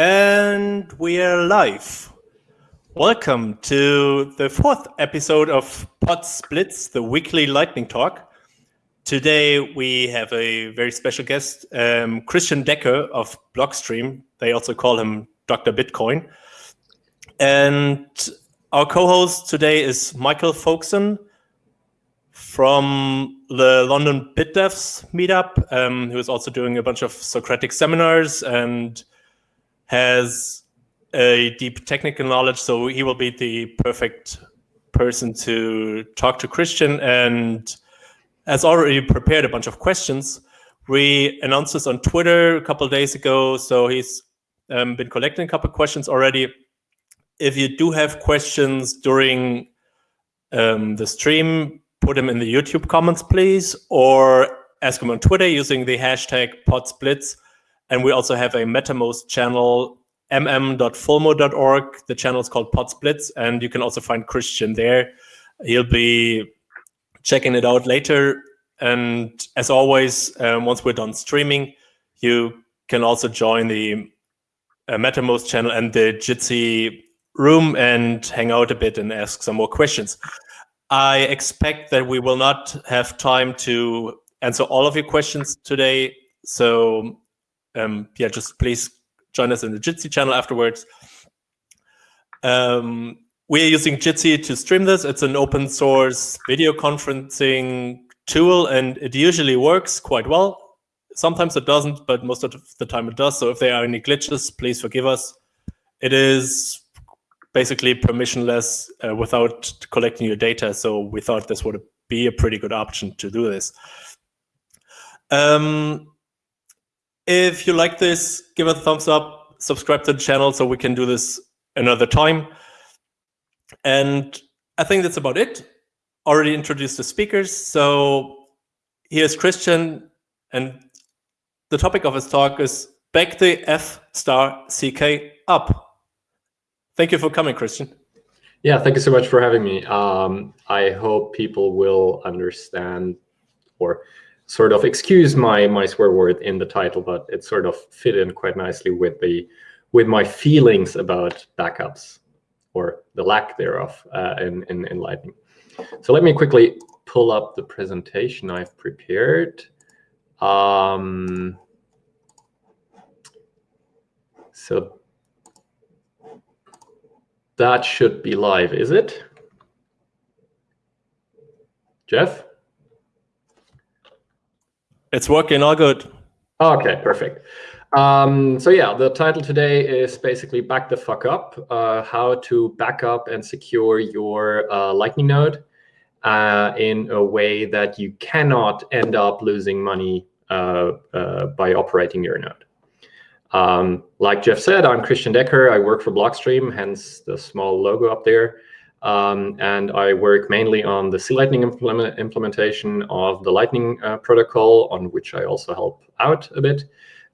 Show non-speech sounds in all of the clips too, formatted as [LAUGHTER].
And we are live. Welcome to the fourth episode of Potzblitz, the weekly lightning talk. Today we have a very special guest, um, Christian Decker of Blockstream. They also call him Dr. Bitcoin. And our co-host today is Michael Folkson from the London BitDevs meetup, um, who is also doing a bunch of Socratic seminars and has a deep technical knowledge, so he will be the perfect person to talk to Christian and has already prepared a bunch of questions. We announced this on Twitter a couple days ago, so he's um, been collecting a couple questions already. If you do have questions during um, the stream, put them in the YouTube comments, please, or ask them on Twitter using the hashtag potzblitz. And we also have a Mattermost channel, mm.fulmo.org. The channel is called Potzblitz, and you can also find Christian there. He'll be checking it out later. And as always, um, once we're done streaming, you can also join the uh, Mattermost channel and the Jitsi room and hang out a bit and ask some more questions. I expect that we will not have time to answer all of your questions today. So um, yeah, just please join us in the Jitsi channel afterwards. Um, we are using Jitsi to stream this. It's an open source video conferencing tool, and it usually works quite well. Sometimes it doesn't, but most of the time it does. So if there are any glitches, please forgive us. It is basically permissionless uh, without collecting your data. So we thought this would be a pretty good option to do this. Um, if you like this, give it a thumbs up, subscribe to the channel so we can do this another time. And I think that's about it. Already introduced the speakers. So here's Christian, and the topic of his talk is back the F star CK up. Thank you for coming, Christian. Yeah, thank you so much for having me. Um, I hope people will understand or sort of excuse my my swear word in the title, but it sort of fit in quite nicely with the with my feelings about backups or the lack thereof uh, in, in, in Lightning. So let me quickly pull up the presentation I've prepared. Um, so that should be live, is it? Jeff? It's working all good. Okay, perfect. Um, so yeah, the title today is basically back the fuck up, uh, how to back up and secure your uh, Lightning node uh, in a way that you cannot end up losing money uh, uh, by operating your node. Um, like Jeff said, I'm Christian Decker. I work for Blockstream, hence the small logo up there. Um, and I work mainly on the C Lightning implement implementation of the Lightning uh, protocol, on which I also help out a bit.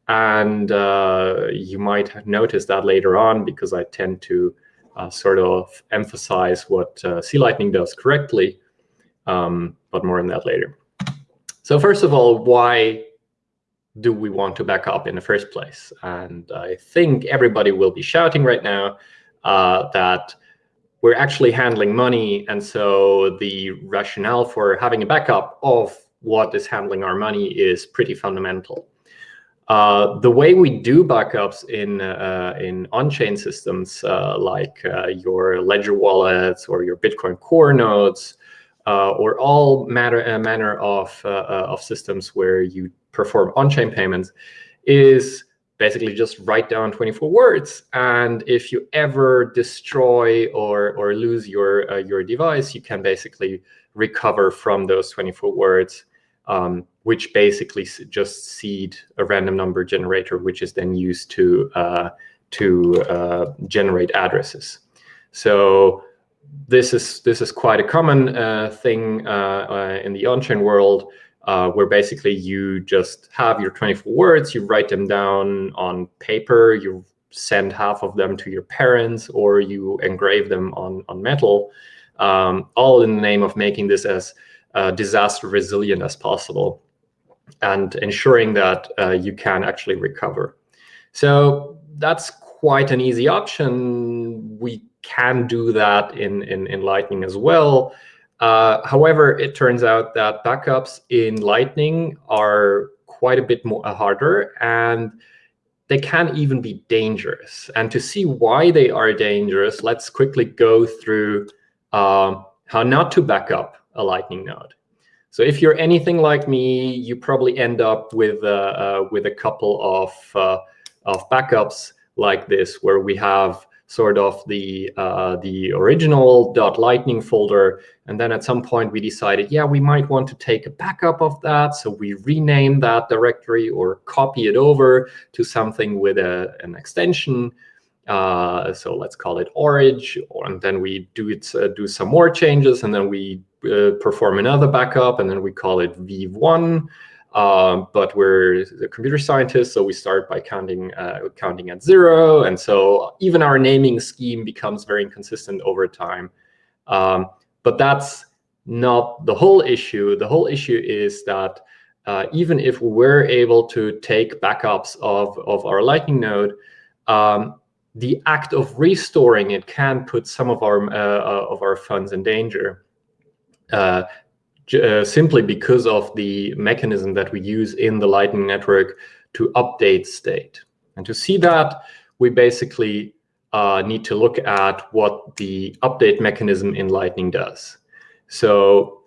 And uh, you might notice that later on because I tend to uh, sort of emphasize what uh, C Lightning does correctly, um, but more on that later. So first of all, why do we want to back up in the first place? And I think everybody will be shouting right now uh, that we're actually handling money. And so the rationale for having a backup of what is handling our money is pretty fundamental. Uh, the way we do backups in uh, in on-chain systems uh, like uh, your Ledger wallets or your Bitcoin Core nodes uh, or all matter uh, manner of of systems where you perform on-chain payments is basically just write down 24 words. And if you ever destroy or, or lose your, uh, your device, you can basically recover from those 24 words, um, which basically just seed a random number generator, which is then used to, uh, to uh, generate addresses. So this is, this is quite a common uh, thing uh, uh, in the on-chain world uh, where basically you just have your 24 words, you write them down on paper, you send half of them to your parents, or you engrave them on, on metal, um, all in the name of making this as uh, disaster resilient as possible and ensuring that uh, you can actually recover. So that's quite an easy option. We can do that in, in, in Lightning as well. Uh, however, it turns out that backups in Lightning are quite a bit more uh, harder, and they can even be dangerous. And to see why they are dangerous, let's quickly go through uh, how not to back up a Lightning node. So if you're anything like me, you probably end up with uh, uh, with a couple of uh, of backups like this, where we have sort of the uh, the original .lightning folder, and then at some point we decided, yeah, we might want to take a backup of that, so we rename that directory or copy it over to something with a, an extension. Uh, so let's call it orange. and then we do it uh, do some more changes, and then we uh, perform another backup, and then we call it v1. Um, but we're the computer scientists, so we start by counting uh, counting at zero, and so even our naming scheme becomes very inconsistent over time. Um, but that's not the whole issue. The whole issue is that uh, even if we're able to take backups of, of our Lightning node, um, the act of restoring it can put some of our uh, uh of our funds in danger. Uh, uh, simply because of the mechanism that we use in the Lightning Network to update state. And to see that, we basically uh, need to look at what the update mechanism in Lightning does. So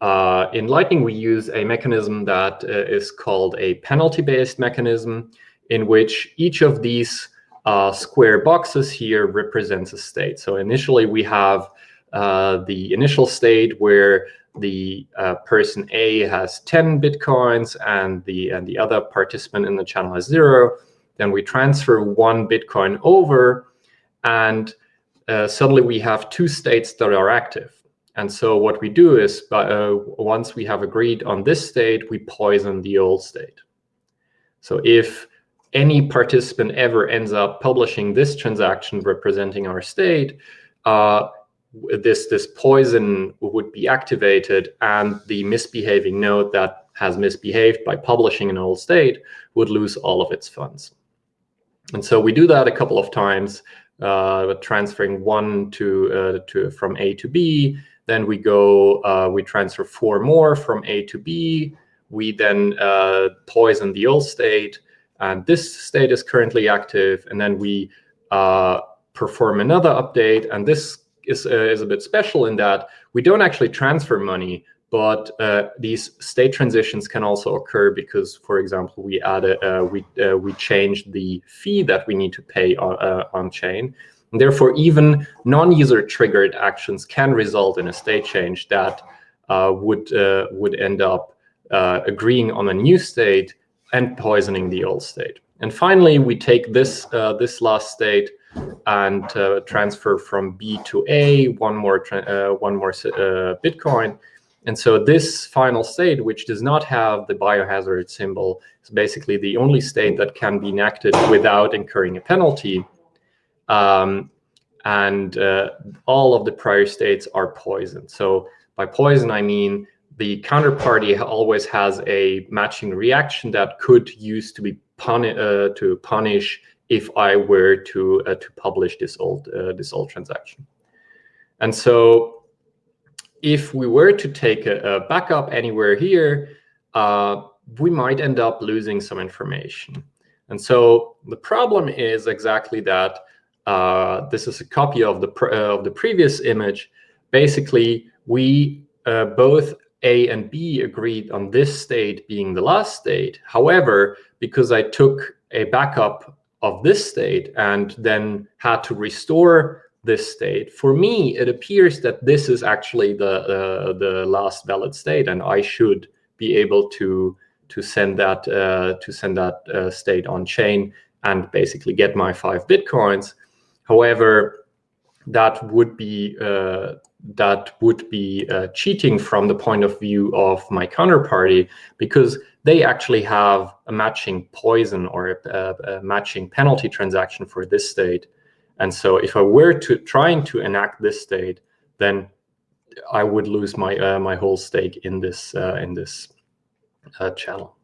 uh, in Lightning, we use a mechanism that uh, is called a penalty-based mechanism, in which each of these uh, square boxes here represents a state. So initially, we have uh, the initial state where the uh, person A has 10 Bitcoins and the, and the other participant in the channel has zero, then we transfer one Bitcoin over and uh, suddenly we have two states that are active. And so what we do is uh, once we have agreed on this state, we poison the old state. So if any participant ever ends up publishing this transaction representing our state, uh, this this poison would be activated and the misbehaving node that has misbehaved by publishing an old state would lose all of its funds. And so we do that a couple of times, uh, transferring one to uh, to from A to B. Then we go, uh, we transfer four more from A to B. We then uh, poison the old state, and this state is currently active. And then we uh, perform another update, and this is, uh, is a bit special in that we don't actually transfer money, but uh, these state transitions can also occur because, for example, we added uh, we uh, we changed the fee that we need to pay on, uh, on chain. And therefore, even non-user triggered actions can result in a state change that uh, would would end up agreeing on a new state and poisoning the old state. And finally, we take this this last state and uh, transfer from B to A, one more uh, one more uh, Bitcoin. And so this final state, which does not have the biohazard symbol, is basically the only state that can be enacted without incurring a penalty. Um, and uh, all of the prior states are poisoned. So by poison, I mean the counterparty always has a matching reaction that could use to be puni uh, to punish if I were to uh, to publish this old uh, this old transaction. And so if we were to take a, a backup anywhere here, uh, we might end up losing some information. And so the problem is exactly that uh, this is a copy of the uh, of the previous image. Basically, we uh, both A and B agreed on this state being the last state. However, because I took a backup of this state and then had to restore this state. For me, it appears that this is actually the uh, the last valid state, and I should be able to to send that uh, to send that uh, state on chain and basically get my five bitcoins. However, that would be uh, that would be uh, cheating from the point of view of my counterparty because they actually have a matching poison or a, a, matching penalty transaction for this state. And so if I were to trying to enact this state, then I would lose my uh, my whole stake in this uh, in this uh, channel.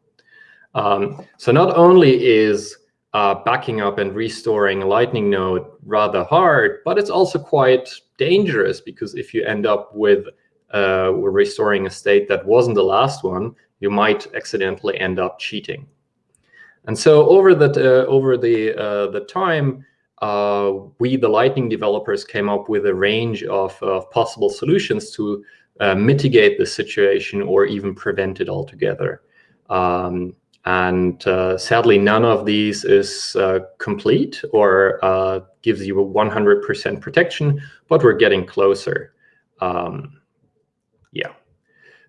Um, so not only is uh, backing up and restoring a Lightning node rather hard, but it's also quite dangerous because if you end up with uh, restoring a state that wasn't the last one, you might accidentally end up cheating. And so over the uh, over the uh, the time, uh, we the Lightning developers came up with a range of, of possible solutions to uh, mitigate the situation or even prevent it altogether. Um, and uh, sadly, none of these is complete or gives you a 100% protection, but we're getting closer. Um, yeah.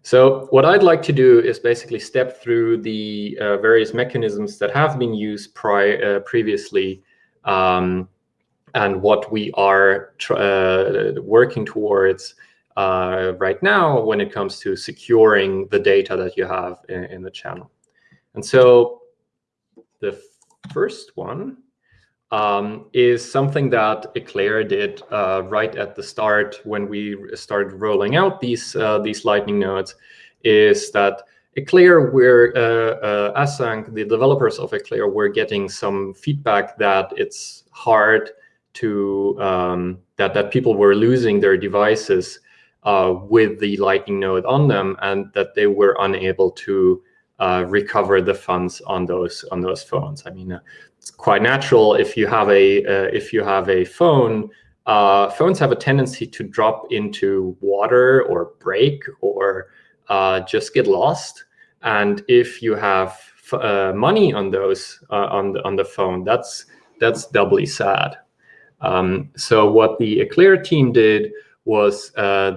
So what I'd like to do is basically step through the uh, various mechanisms that have been used uh, previously um, and what we are uh, working towards right now when it comes to securing the data that you have in, in the channel. And so the first one um, is something that Eclair did uh, right at the start when we started rolling out these uh, these Lightning nodes, is that Eclair, were uh, uh, ACINQ, the developers of Eclair, were getting some feedback that it's hard to um, that that people were losing their devices uh, with the Lightning node on them, and that they were unable to uh, recover the funds on those on those phones. I mean, uh, it's quite natural if you have a uh, if you have a phone. Uh, phones have a tendency to drop into water or break or uh, just get lost. And if you have money on those on the on the phone, that's that's doubly sad. Um, so what the Eclair team did was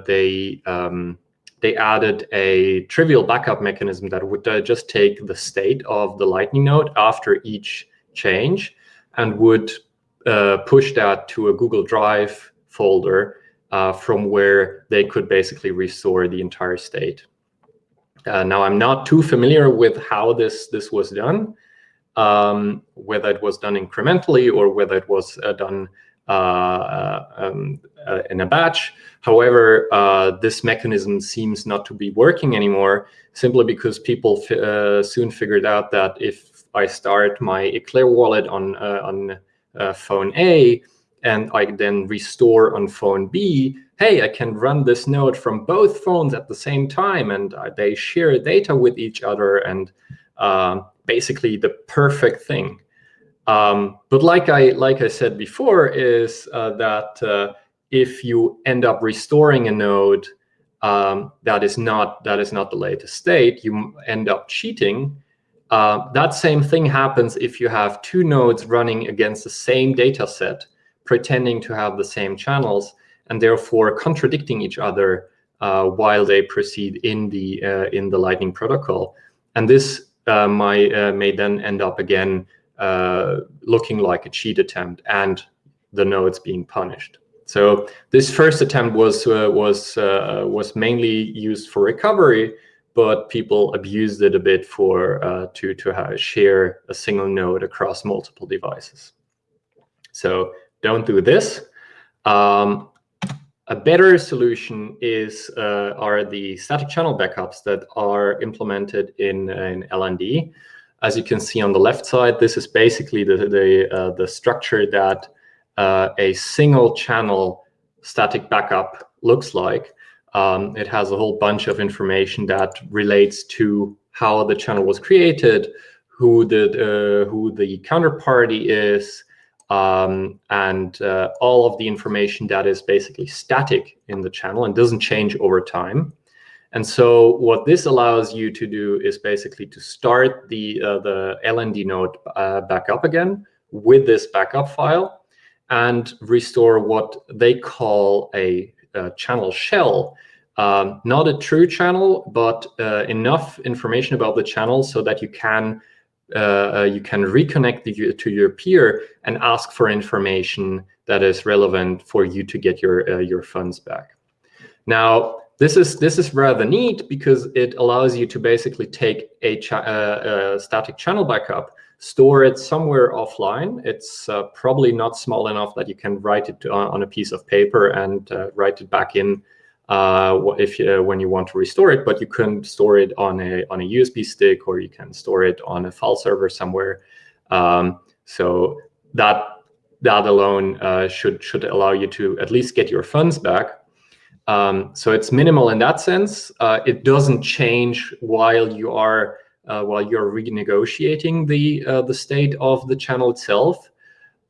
they um, they added a trivial backup mechanism that would uh, just take the state of the Lightning node after each change and would uh, push that to a Google Drive folder uh, from where they could basically restore the entire state. Uh, now, I'm not too familiar with how this, this was done, um, whether it was done incrementally or whether it was uh, done um, uh, in a batch. However, this mechanism seems not to be working anymore simply because people soon figured out that if I start my Eclair wallet on, on phone A, and I then restore on phone B, hey, I can run this node from both phones at the same time, and uh, they share data with each other, and uh, basically the perfect thing. Um, but like I like I said before, is uh, that uh, if you end up restoring a node um, that is not that is not the latest state, you end up cheating. Uh, that same thing happens if you have two nodes running against the same data set, pretending to have the same channels, and therefore contradicting each other uh, while they proceed in the uh, in the Lightning protocol. And this uh, may may then end up again looking like a cheat attempt and the nodes being punished. So this first attempt was uh, was uh, was mainly used for recovery, but people abused it a bit for uh, to to share a single node across multiple devices. So don't do this. Um, a better solution is uh, are the static channel backups that are implemented in, in LND. As you can see on the left side, this is basically the, the, uh, the structure that uh, a single channel static backup looks like. Um, it has a whole bunch of information that relates to how the channel was created, who the, uh, who the counterparty is, um, and uh, all of the information that is basically static in the channel and doesn't change over time. And so what this allows you to do is basically to start the, uh, the LND node uh, back up again with this backup file and restore what they call a, a channel shell. Um, not a true channel, but uh, enough information about the channel so that you can uh, uh, you can reconnect the, to your peer and ask for information that is relevant for you to get your uh, your funds back. Now, this is this is rather neat because it allows you to basically take a, uh, a static channel backup, store it somewhere offline. It's uh, probably not small enough that you can write it on, on a piece of paper and uh, write it back in uh, if you, when you want to restore it. But you can store it on a on a USB stick or you can store it on a file server somewhere. Um, So that that alone uh, should should allow you to at least get your funds back. Um, so it's minimal in that sense. Uh, it doesn't change while you are uh, while you're renegotiating the uh, the state of the channel itself.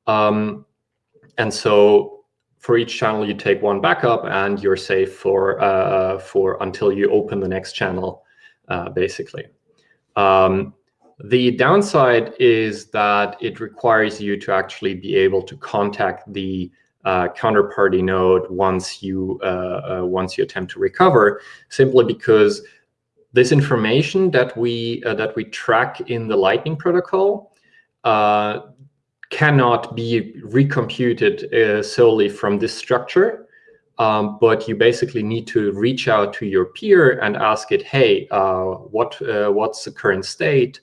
Um, and so for each channel, you take one backup, and you're safe for uh, for until you open the next channel, uh, basically. Um, the downside is that it requires you to actually be able to contact the uh, counterparty node once you uh, uh, once you attempt to recover, simply because this information that we uh, that we track in the Lightning protocol uh, cannot be recomputed uh, solely from this structure. Um, but you basically need to reach out to your peer and ask it, hey, what what's the current state?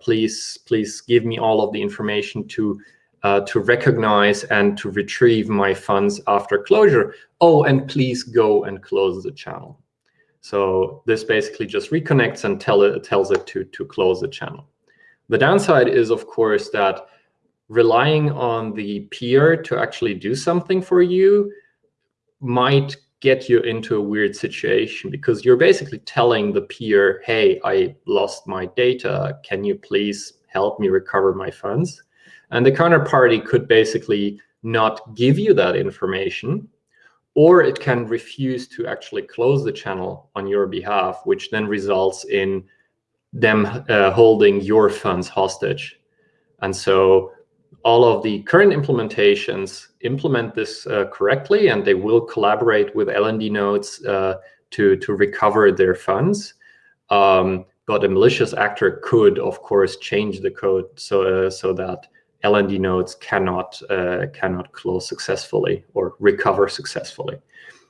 please please give me all of the information to uh, to recognize and to retrieve my funds after closure. Oh, and please go and close the channel. So this basically just reconnects and tell it, tells it to, to close the channel. The downside is, of course, that relying on the peer to actually do something for you might get you into a weird situation because you're basically telling the peer, hey, I lost my data. Can you please help me recover my funds? And the counterparty could basically not give you that information, or it can refuse to actually close the channel on your behalf, which then results in them uh, holding your funds hostage. And so all of the current implementations implement this uh, correctly, and they will collaborate with LND nodes uh, to, to recover their funds. Um, but a malicious actor could, of course, change the code so, uh, so that LND nodes cannot uh, cannot close successfully or recover successfully.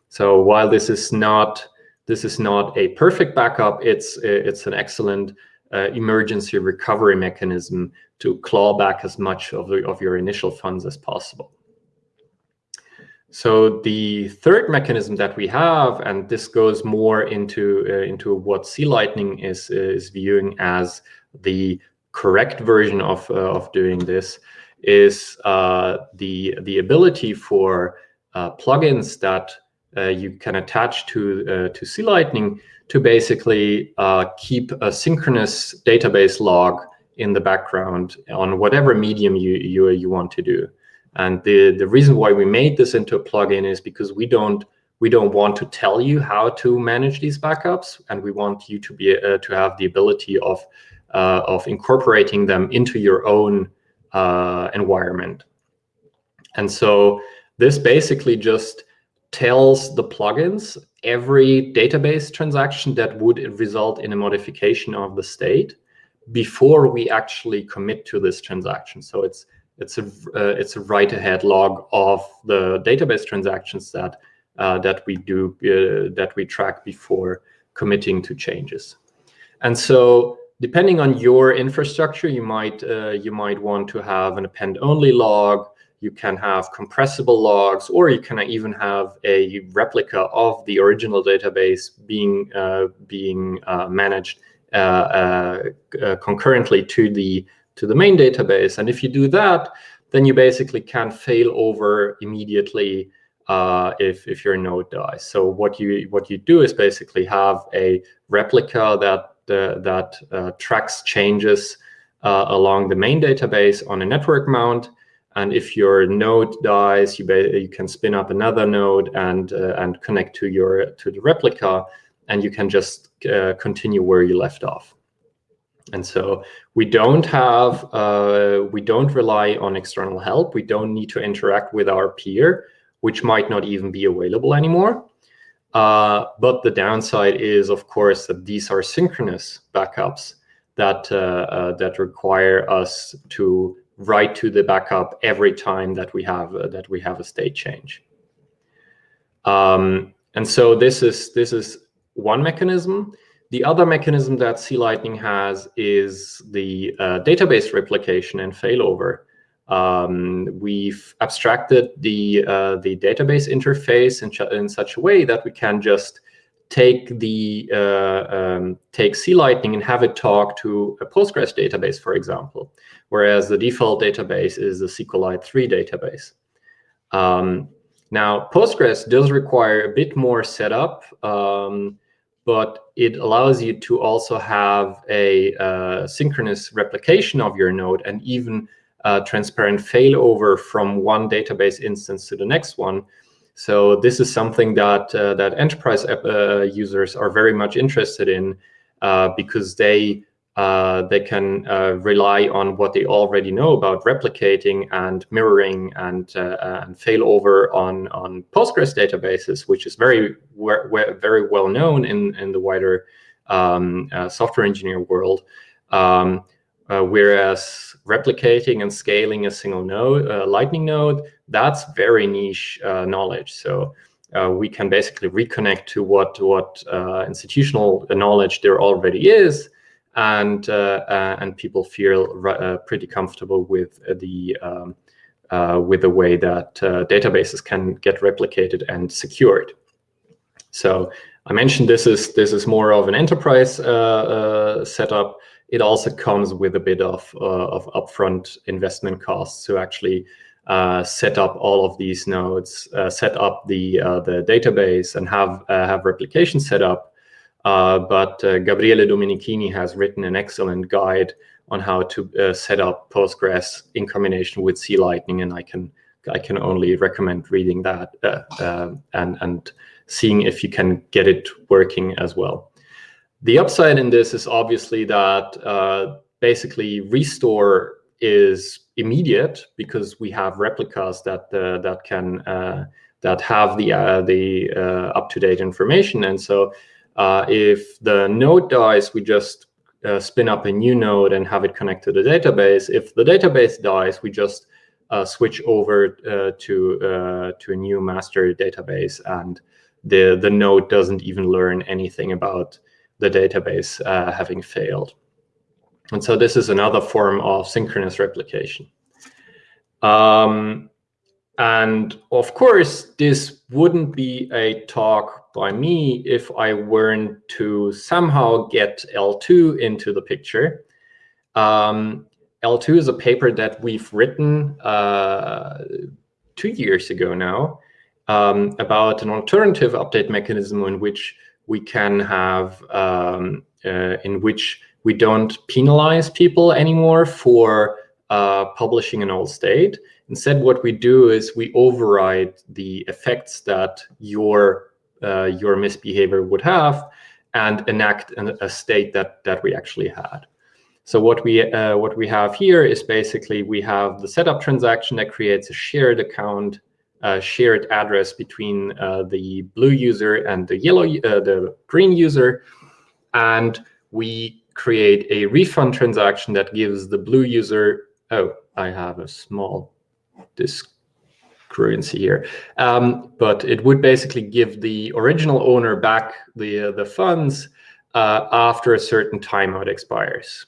So while this is not this is not a perfect backup, it's it's an excellent uh, emergency recovery mechanism to claw back as much of the, of your initial funds as possible. So the third mechanism that we have, and this goes more into uh, into what C Lightning is is viewing as the correct version of, uh, of doing this is uh, the, the ability for uh, plugins that you can attach to, to C Lightning to basically keep a synchronous database log in the background on whatever medium you, you, you want to do. And the, the reason why we made this into a plugin is because we don't we don't want to tell you how to manage these backups, and we want you to be uh, to have the ability of uh, of incorporating them into your own uh, environment. And so this basically just tells the plugins every database transaction that would result in a modification of the state before we actually commit to this transaction. So it's it's a uh, it's a write-ahead log of the database transactions that uh, that we do uh, that we track before committing to changes. And so depending on your infrastructure, you might uh, you might want to have an append-only log. You can have compressible logs, or you can even have a replica of the original database being uh, being uh, managed uh, uh, uh, concurrently to the to the main database. And if you do that, then you basically can fail over immediately if if your node dies. So what you what you do is basically have a replica that that uh, tracks changes uh, along the main database on a network mount. And if your node dies, you, you can spin up another node and uh, and connect to your to the replica, and you can just uh, continue where you left off. And so we don't have uh, we don't rely on external help. We don't need to interact with our peer, which might not even be available anymore. Uh, but the downside is, of course, that these are synchronous backups that uh, uh, that require us to write to the backup every time that we have uh, that we have a state change. Um, and so this is this is one mechanism. The other mechanism that C Lightning has is the uh, database replication and failover. Um, we've abstracted the uh, the database interface in, in, such a way that we can just take the uh, um, take C Lightning and have it talk to a Postgres database, for example, whereas the default database is the SQLite 3 database. Um, now, Postgres does require a bit more setup, um, but it allows you to also have a uh, synchronous replication of your node and even uh, transparent failover from one database instance to the next one. So this is something that uh, that enterprise uh, users are very much interested in uh, because they uh, they can uh, rely on what they already know about replicating and mirroring and and failover on on Postgres databases, which is very very well known in in the wider um, software engineer world. Um, uh, whereas replicating and scaling a single node, uh, Lightning node, that's very niche uh, knowledge. So uh, we can basically reconnect to what what uh, institutional knowledge there already is, and uh, and people feel pretty comfortable with the um, with the way that databases can get replicated and secured. So I mentioned this is this is more of an enterprise setup it also comes with a bit of, uh, of upfront investment costs to actually uh, set up all of these nodes, uh, set up the uh, the database, and have uh, have replication set up. Uh, but Gabriele Domenichini has written an excellent guide on how to set up Postgres in combination with C Lightning, and I can I can only recommend reading that and and seeing if you can get it working as well. The upside in this is obviously that uh, basically restore is immediate because we have replicas that uh, that can uh, that have the uh, the uh, up to date information. And so, uh, if the node dies, we just spin up a new node and have it connect to the database. If the database dies, we just switch over to to a new master database, and the the node doesn't even learn anything about the database uh, having failed. And so this is another form of synchronous replication. Um, and of course, this wouldn't be a talk by me if I weren't to somehow get eltoo into the picture. Um, eltoo is a paper that we've written uh, two years ago now um, about an alternative update mechanism in which we can have um, uh, in which we don't penalize people anymore for uh, publishing an old state. Instead, what we do is we override the effects that your uh, your misbehavior would have and enact an, a state that that we actually had. So what we uh, what we have here is basically we have the setup transaction that creates a shared account uh, shared address between uh, the blue user and the yellow, uh, the green user, and we create a refund transaction that gives the blue user. Oh, I have a small discrepancy here, um, but it would basically give the original owner back the the funds uh, after a certain timeout expires.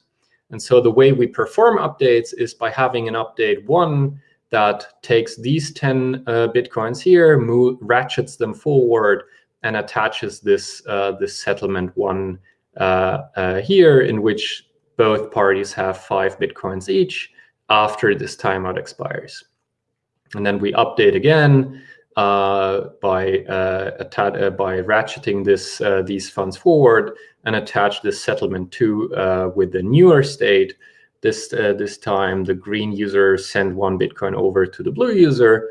And so the way we perform updates is by having an update one that takes these 10 uh, Bitcoins here, move, ratchets them forward, and attaches this, uh, this settlement one uh, uh, here, in which both parties have five Bitcoins each after this timeout expires. And then we update again uh, by uh, by ratcheting this these funds forward and attach this settlement two with the newer state this, uh, this time, the green user send one Bitcoin over to the blue user.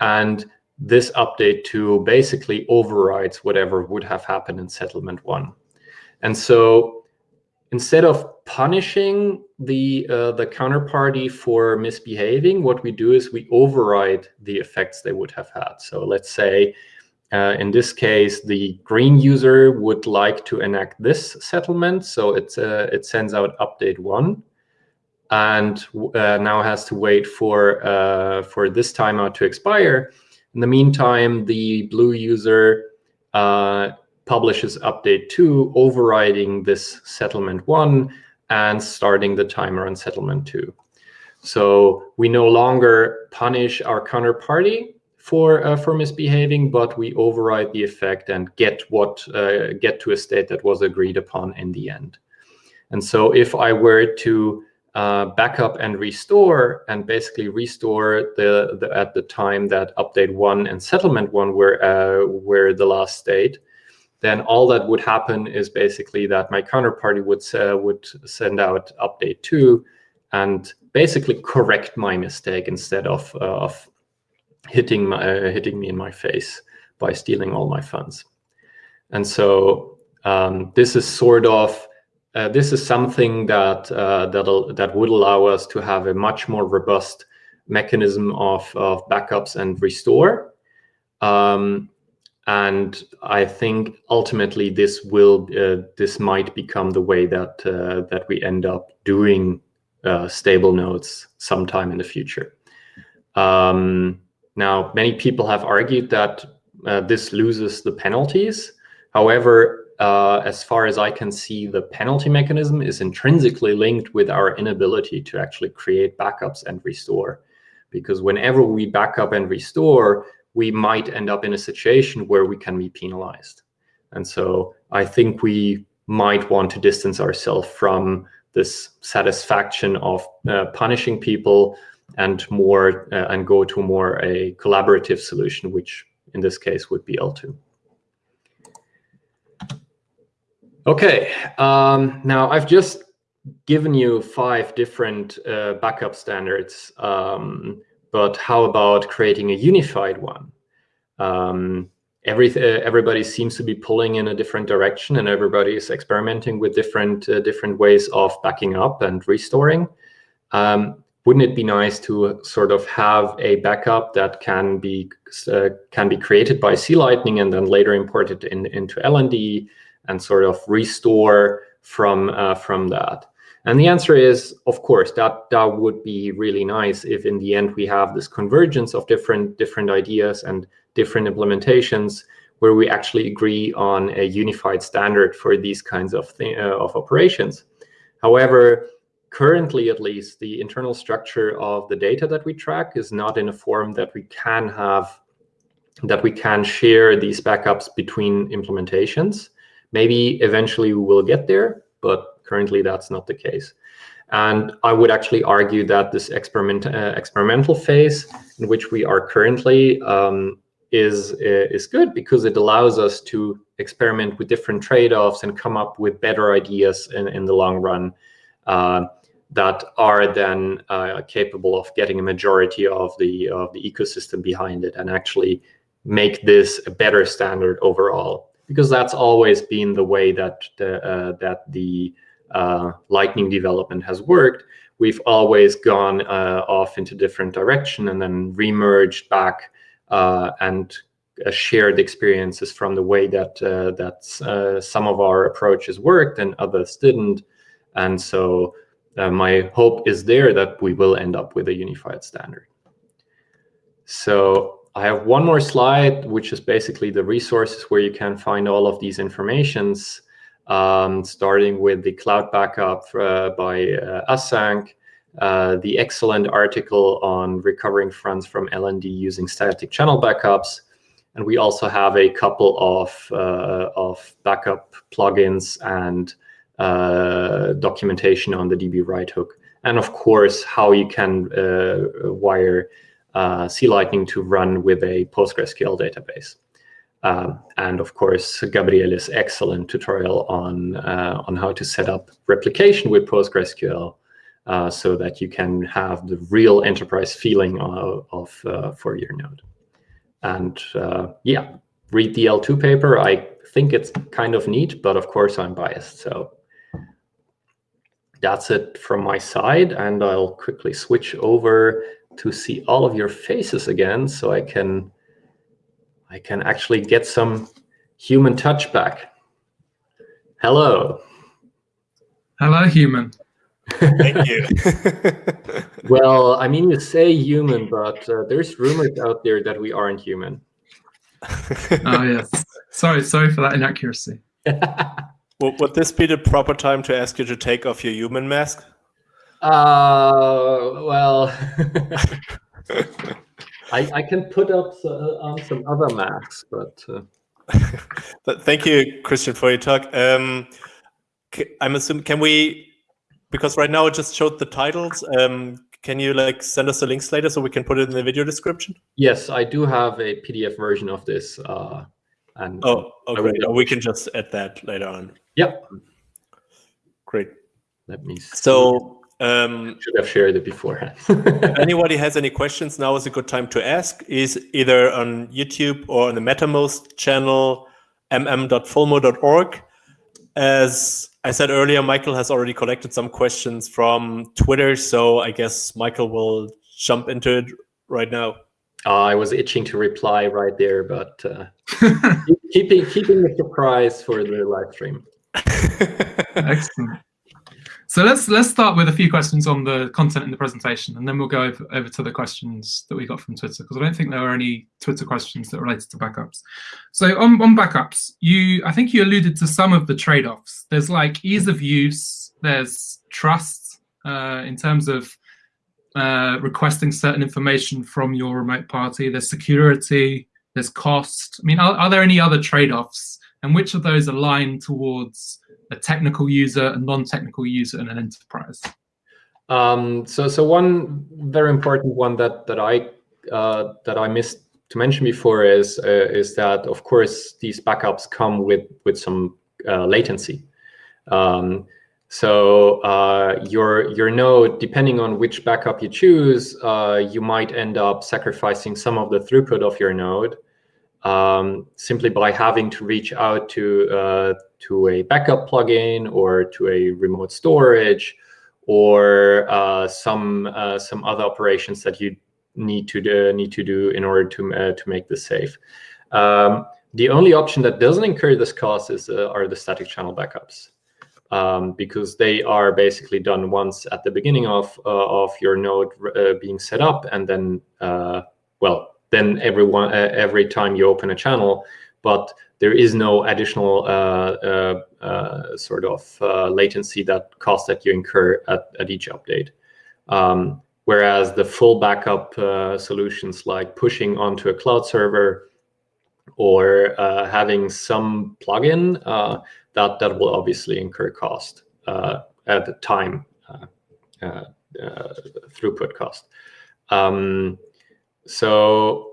And this update to basically overrides whatever would have happened in settlement one. And so instead of punishing the uh, the counterparty for misbehaving, what we do is we override the effects they would have had. So let's say uh, in this case, the green user would like to enact this settlement. So it's, uh, it sends out update one and uh, now has to wait for uh, for this timeout to expire. In the meantime, the blue user uh, publishes update two, overriding this settlement one and starting the timer on settlement two. So we no longer punish our counterparty for uh, for misbehaving, but we override the effect and get what uh, get to a state that was agreed upon in the end. And so if I were to uh, backup and restore and basically restore the, the, at the time that update one and settlement one were uh, were the last state, then all that would happen is basically that my counterparty would uh, would send out update two and basically correct my mistake instead of uh, of hitting my hitting me in my face by stealing all my funds. And so um, this is sort of uh, this is something that uh, that that would allow us to have a much more robust mechanism of, of backups and restore. Um, and I think ultimately this will uh, this might become the way that uh, that we end up doing uh, stable nodes sometime in the future. Um, now, many people have argued that uh, this loses the penalties. However, uh, as far as I can see, the penalty mechanism is intrinsically linked with our inability to actually create backups and restore. Because whenever we backup and restore, we might end up in a situation where we can be penalized. And so I think we might want to distance ourselves from this satisfaction of uh, punishing people and more uh, and go to more a collaborative solution, which in this case would be eltoo. Okay, um, now I've just given you five different uh, backup standards, um, but how about creating a unified one? Um, every, uh, everybody seems to be pulling in a different direction and everybody is experimenting with different, uh, different ways of backing up and restoring. Um, wouldn't it be nice to sort of have a backup that can be, uh, can be created by C-Lightning and then later imported in, into LND and sort of restore from uh, from that? And the answer is, of course, that that would be really nice if in the end we have this convergence of different different ideas and different implementations where we actually agree on a unified standard for these kinds of uh, of operations. However, currently at least, the internal structure of the data that we track is not in a form that we can have that we can share these backups between implementations. Maybe eventually we will get there, but currently that's not the case. And I would actually argue that this experiment, uh, experimental phase in which we are currently um, is, uh, is good because it allows us to experiment with different trade-offs and come up with better ideas in, in the long run uh, that are then uh, capable of getting a majority of the, of the ecosystem behind it and actually make this a better standard overall because that's always been the way that the, uh, that the uh, Lightning development has worked. We've always gone uh, off into different direction and then remerged back uh, and uh, shared experiences from the way that that some of our approaches worked and others didn't. And so my hope is there that we will end up with a unified standard. So I have one more slide, which is basically the resources where you can find all of these informations, um, starting with the cloud backup uh, by uh, ACINQ, uh, the excellent article on recovering funds from LND using static channel backups. And we also have a couple of, uh, of backup plugins and uh, documentation on the db_write hook. And of course, how you can uh, wire uh, C-Lightning to run with a PostgreSQL database. Um, and of course, Gabriele's excellent tutorial on, uh, on how to set up replication with PostgreSQL uh, so that you can have the real enterprise feeling of, of uh, for your node. And uh, yeah, read the eltoo paper. I think it's kind of neat, but of course I'm biased. So that's it from my side. And I'll quickly switch over to see all of your faces again so I can I can actually get some human touch back. Hello. Hello, human. Thank you. [LAUGHS] well, I mean, you say human, but uh, there's rumors out there that we aren't human. oh, yes. Sorry, sorry for that inaccuracy. [LAUGHS] would this be the proper time to ask you to take off your human mask? Uh, well, [LAUGHS] I, I can put up uh, on some other Macs, but. Uh... [LAUGHS] Thank you, Christian, for your talk. Um, I'm assuming, can we, because right now it just showed the titles, um, can you like send us the links later so we can put it in the video description? Yes, I do have a PDF version of this. Uh, and oh, okay. We can just add that later on. Yep. Great. Let me see. So um, should have shared it beforehand. [LAUGHS] anybody has any questions, now is a good time to ask. Is either on YouTube or on the Mattermost channel, mm.fulmo.org. As I said earlier, Michael has already collected some questions from Twitter, so I guess Michael will jump into it right now. Uh, I was itching to reply right there, but uh, [LAUGHS] keeping keeping the surprise for the live stream. [LAUGHS] Excellent. So let's let's start with a few questions on the content in the presentation, and then we'll go over, over to the questions that we got from Twitter, because I don't think there were any Twitter questions that related to backups. So on, on backups, you I think you alluded to some of the trade-offs. There's like ease of use, there's trust uh, in terms of uh, requesting certain information from your remote party, there's security, there's cost. I mean, are, are there any other trade-offs, and which of those align towards a technical user, a non-technical user, and an enterprise? Um, so, so one very important one that that I uh, that I missed to mention before is uh, is that of course these backups come with with some uh, latency. Um, so uh, your your node, depending on which backup you choose, uh, you might end up sacrificing some of the throughput of your node um, simply by having to reach out to uh, to a backup plugin or to a remote storage or uh, some uh, some other operations that you need to do, need to do in order to uh, to make this safe. Um, the only option that doesn't incur this cost is uh, are the static channel backups. Um, because they are basically done once at the beginning of uh, of your node being set up, and then well, then everyone uh, every time you open a channel, but there is no additional uh, uh, uh sort of uh, latency that cost that you incur at, at each update. Um, whereas the full backup uh, solutions like pushing onto a cloud server or having some plugin, that, that will obviously incur cost at the time, throughput cost. Um, so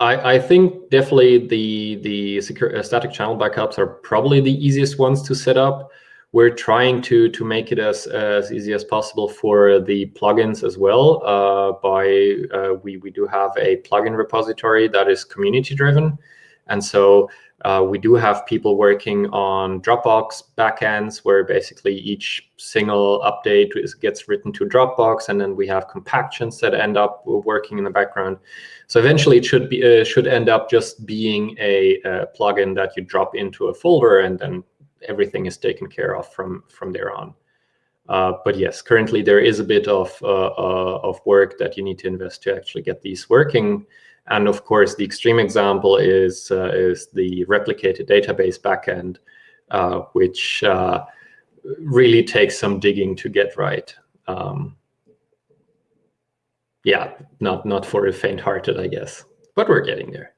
I, I, think definitely the the secure, uh, static channel backups are probably the easiest ones to set up. We're trying to to make it as as easy as possible for the plugins as well. Uh, by uh, we we do have a plugin repository that is community driven, and so uh, we do have people working on Dropbox backends where basically each single update is, gets written to Dropbox, and then we have compactions that end up working in the background. So eventually, it should be uh, should end up just being a, a, plugin that you drop into a folder, and then everything is taken care of from from there on. Uh, but yes, currently there is a bit of uh, uh, of work that you need to invest to actually get these working. And of course, the extreme example is, uh, is the replicated database backend, uh, which uh, really takes some digging to get right. Um, yeah, not, not for the faint-hearted, I guess, but we're getting there.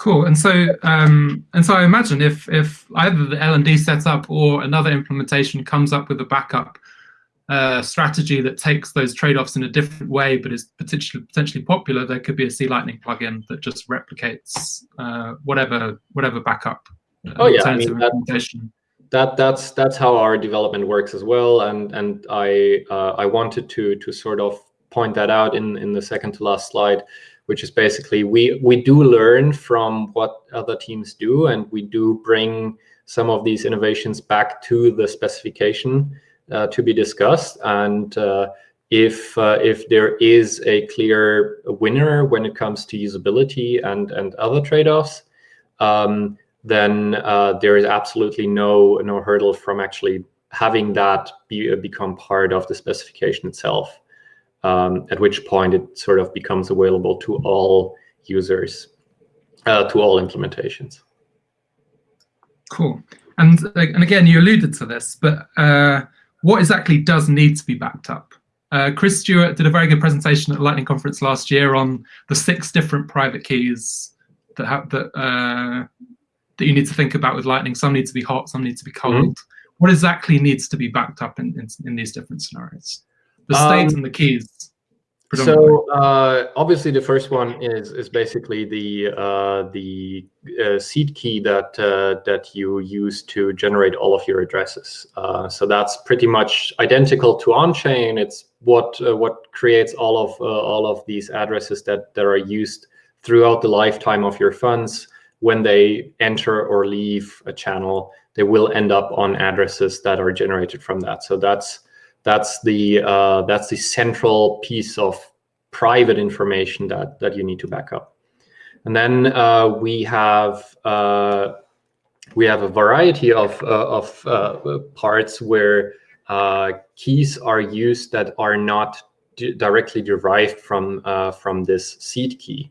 Cool. And so, um, and so I imagine if if either the LND setup or another implementation comes up with a backup uh, strategy that takes those trade-offs in a different way, but is potentially potentially popular, there could be a C Lightning plugin that just replicates uh, whatever whatever backup. Uh, oh yeah, I mean, that, that, that's that's how our development works as well, and and I uh, I wanted to to sort of point that out in in the second to last slide, which is basically we we do learn from what other teams do, and we do bring some of these innovations back to the specification to be discussed. And uh, if uh, if there is a clear winner when it comes to usability and and other trade-offs, um, then there is absolutely no no hurdle from actually having that be, become part of the specification itself. Um, at which point it sort of becomes available to all users, uh, to all implementations. Cool. And, and again, you alluded to this, but uh, what exactly does need to be backed up? Uh, Chris Stewart did a very good presentation at Lightning Conference last year on the six different private keys that have that uh, that you need to think about with Lightning. Some need to be hot, some need to be cold. Mm -hmm. What exactly needs to be backed up in, in, in these different scenarios? The state um, and the keys. So uh, obviously, the first one is is basically the uh, the uh, seed key that uh, that you use to generate all of your addresses. Uh, so that's pretty much identical to on-chain. It's what uh, what creates all of all of these addresses that that are used throughout the lifetime of your funds. When they enter or leave a channel, they will end up on addresses that are generated from that. So that's that's the uh, that's the central piece of private information that that you need to back up. And then uh, we have uh, we have a variety of uh, of uh, parts where uh, keys are used that are not directly derived from from this seed key.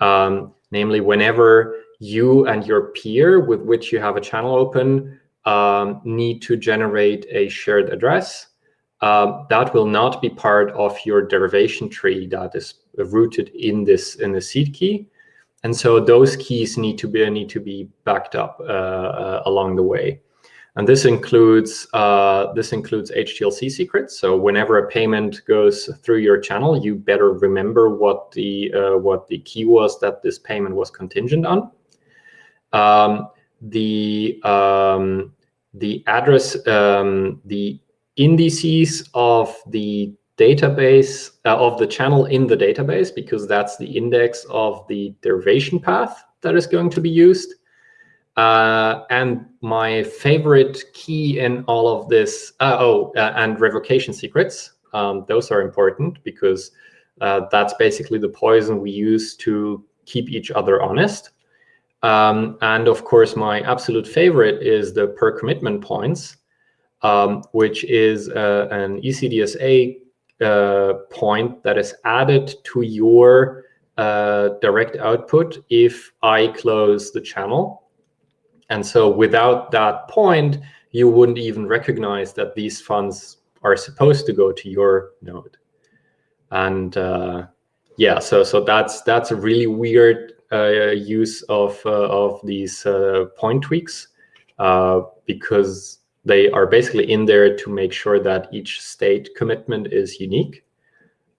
Um, namely, whenever you and your peer with which you have a channel open um, need to generate a shared address, uh, that will not be part of your derivation tree that is rooted in this in the seed key. And so those keys need to be need to be backed up uh, uh, along the way. And this includes uh, this includes HTLC secrets. So whenever a payment goes through your channel, you better remember what the uh, what the key was that this payment was contingent on. Um, the um, the address um, the indices of the database uh, of the channel in the database because that's the index of the derivation path that is going to be used. Uh, and my favorite key in all of this, uh, oh, uh, and revocation secrets. Um, those are important because uh, that's basically the poison we use to keep each other honest. Um, and of course, my absolute favorite is the per commitment points um, which is uh, an ECDSA uh, point that is added to your uh, direct output if I close the channel. And so without that point, you wouldn't even recognize that these funds are supposed to go to your node. And uh, yeah, so so that's that's a really weird uh, use of uh, of these point tweaks because they are basically in there to make sure that each state commitment is unique.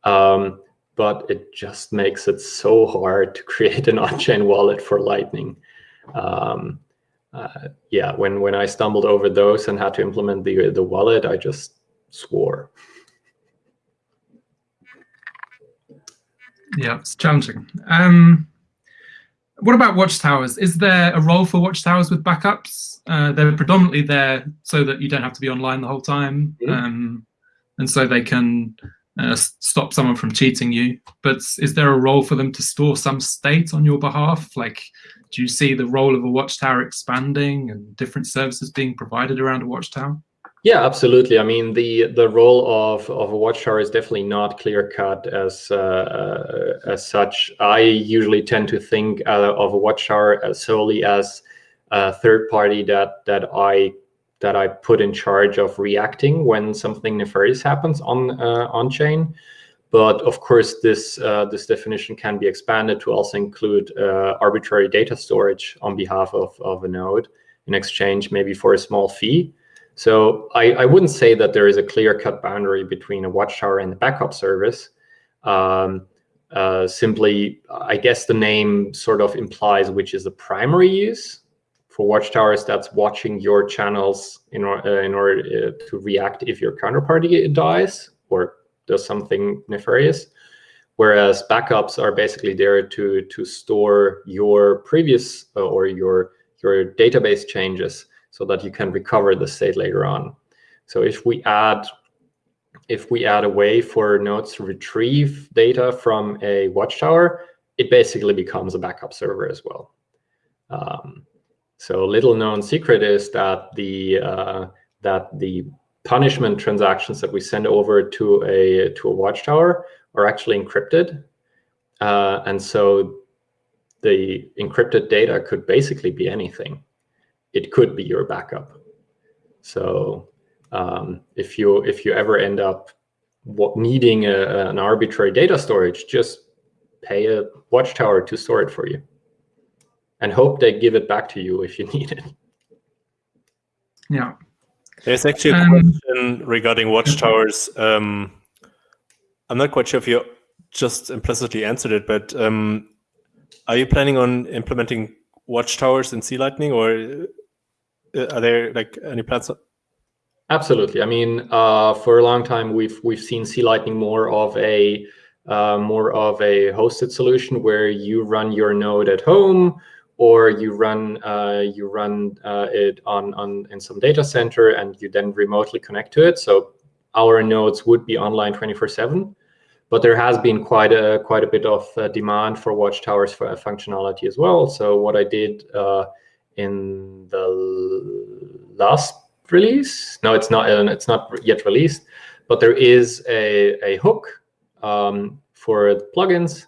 Um, but it just makes it so hard to [LAUGHS] create an on-chain wallet for Lightning. Um, uh, yeah, when when I stumbled over those and had to implement the the wallet, I just swore. Yeah, it's challenging. Um, what about watchtowers? Is there a role for watchtowers with backups? Uh, they're predominantly there so that you don't have to be online the whole time, mm -hmm. um, and so they can uh, stop someone from cheating you. But is there a role for them to store some state on your behalf? Like, do you see the role of a watchtower expanding and different services being provided around a watchtower? Yeah, absolutely. I mean, the the role of of a watchtower is definitely not clear cut as uh, uh, as such. I usually tend to think uh, of a watchtower solely as a third party that that I that I put in charge of reacting when something nefarious happens on uh, on chain. But of course, this uh, this definition can be expanded to also include uh, arbitrary data storage on behalf of of a node in exchange, maybe for a small fee. So I, I wouldn't say that there is a clear-cut boundary between a watchtower and the backup service. Um, uh, simply, I guess the name sort of implies which is the primary use. For watchtowers, that's watching your channels in, or, uh, in order uh, to react if your counterparty dies or does something nefarious. Whereas backups are basically there to, to store your previous uh, or your, your database changes so that you can recover the state later on. So if we add if we add a way for nodes to retrieve data from a watchtower, it basically becomes a backup server as well. Um, so little known secret is that the uh, that the punishment transactions that we send over to a to a watchtower are actually encrypted, uh, and so the encrypted data could basically be anything it could be your backup. So um, if you if you ever end up what, needing a, an arbitrary data storage, just pay a watchtower to store it for you and hope they give it back to you if you [LAUGHS] need it. Yeah. There's actually a um, question regarding watchtowers. Um, I'm not quite sure if you just implicitly answered it, but um, are you planning on implementing watchtowers in C-Lightning, or uh, are there like any plans? Absolutely. I mean, uh, for a long time, we've we've seen C-Lightning more of a uh, more of a hosted solution where you run your node at home or you run uh, you run uh, it on on in some data center and you then remotely connect to it. So our nodes would be online 24/7, but there has been quite a quite a bit of uh, demand for watchtowers for functionality as well. So what I did uh, in the last release, no, it's not it's not yet released, but there is a a hook um, for plugins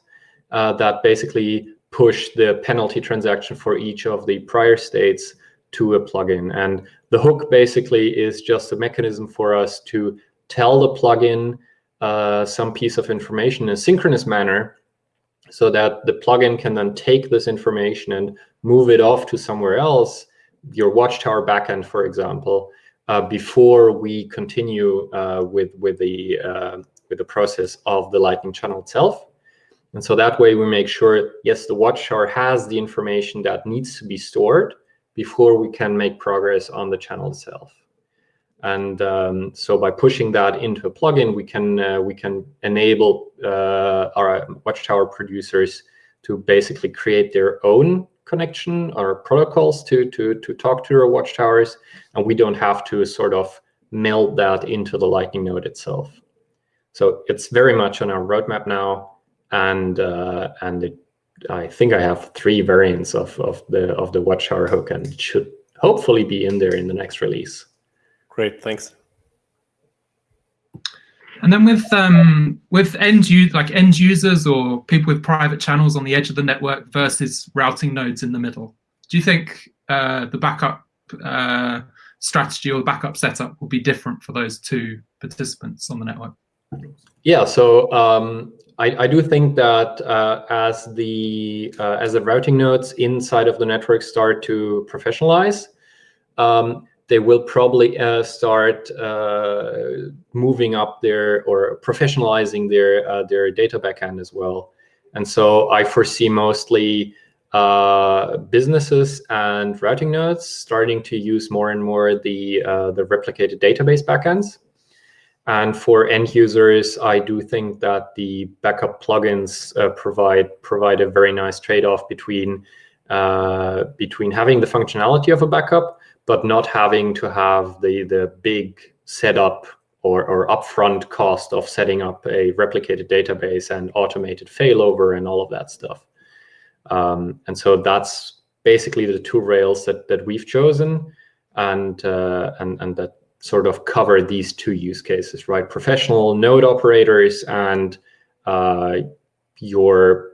uh, that basically push the penalty transaction for each of the prior states to a plugin. And the hook basically is just a mechanism for us to tell the plugin uh, some piece of information in a synchronous manner so that the plugin can then take this information and move it off to somewhere else, your Watchtower backend, for example, uh, before we continue uh, with with the uh, with the process of the Lightning channel itself. And so that way we make sure, yes, the watchtower has the information that needs to be stored before we can make progress on the channel itself. And um, so by pushing that into a plugin, we can uh, we can enable uh, our watchtower producers to basically create their own connection or protocols to to to talk to our watchtowers, and we don't have to sort of meld that into the Lightning node itself. So it's very much on our roadmap now and uh, and it, I think I have three variants of of the of the Watchtower hook, and it should hopefully be in there in the next release. Great, thanks. And then with um, with end use like end users or people with private channels on the edge of the network versus routing nodes in the middle, do you think uh, the backup uh, strategy or the backup setup will be different for those two participants on the network? Yeah, so um, I, I, do think that uh, as the uh, as the routing nodes inside of the network start to professionalize, um, they will probably uh, start uh, moving up their or professionalizing their uh, their data backend as well. And so I foresee mostly uh, businesses and routing nodes starting to use more and more the the replicated database backends. And for end users, I do think that the backup plugins uh, provide provide a very nice trade-off between uh, between having the functionality of a backup, but not having to have the the big setup or, or upfront cost of setting up a replicated database and automated failover and all of that stuff. Um, and so that's basically the two rails that that we've chosen, and uh, and and that sort of cover these two use cases, right? Professional node operators and uh, your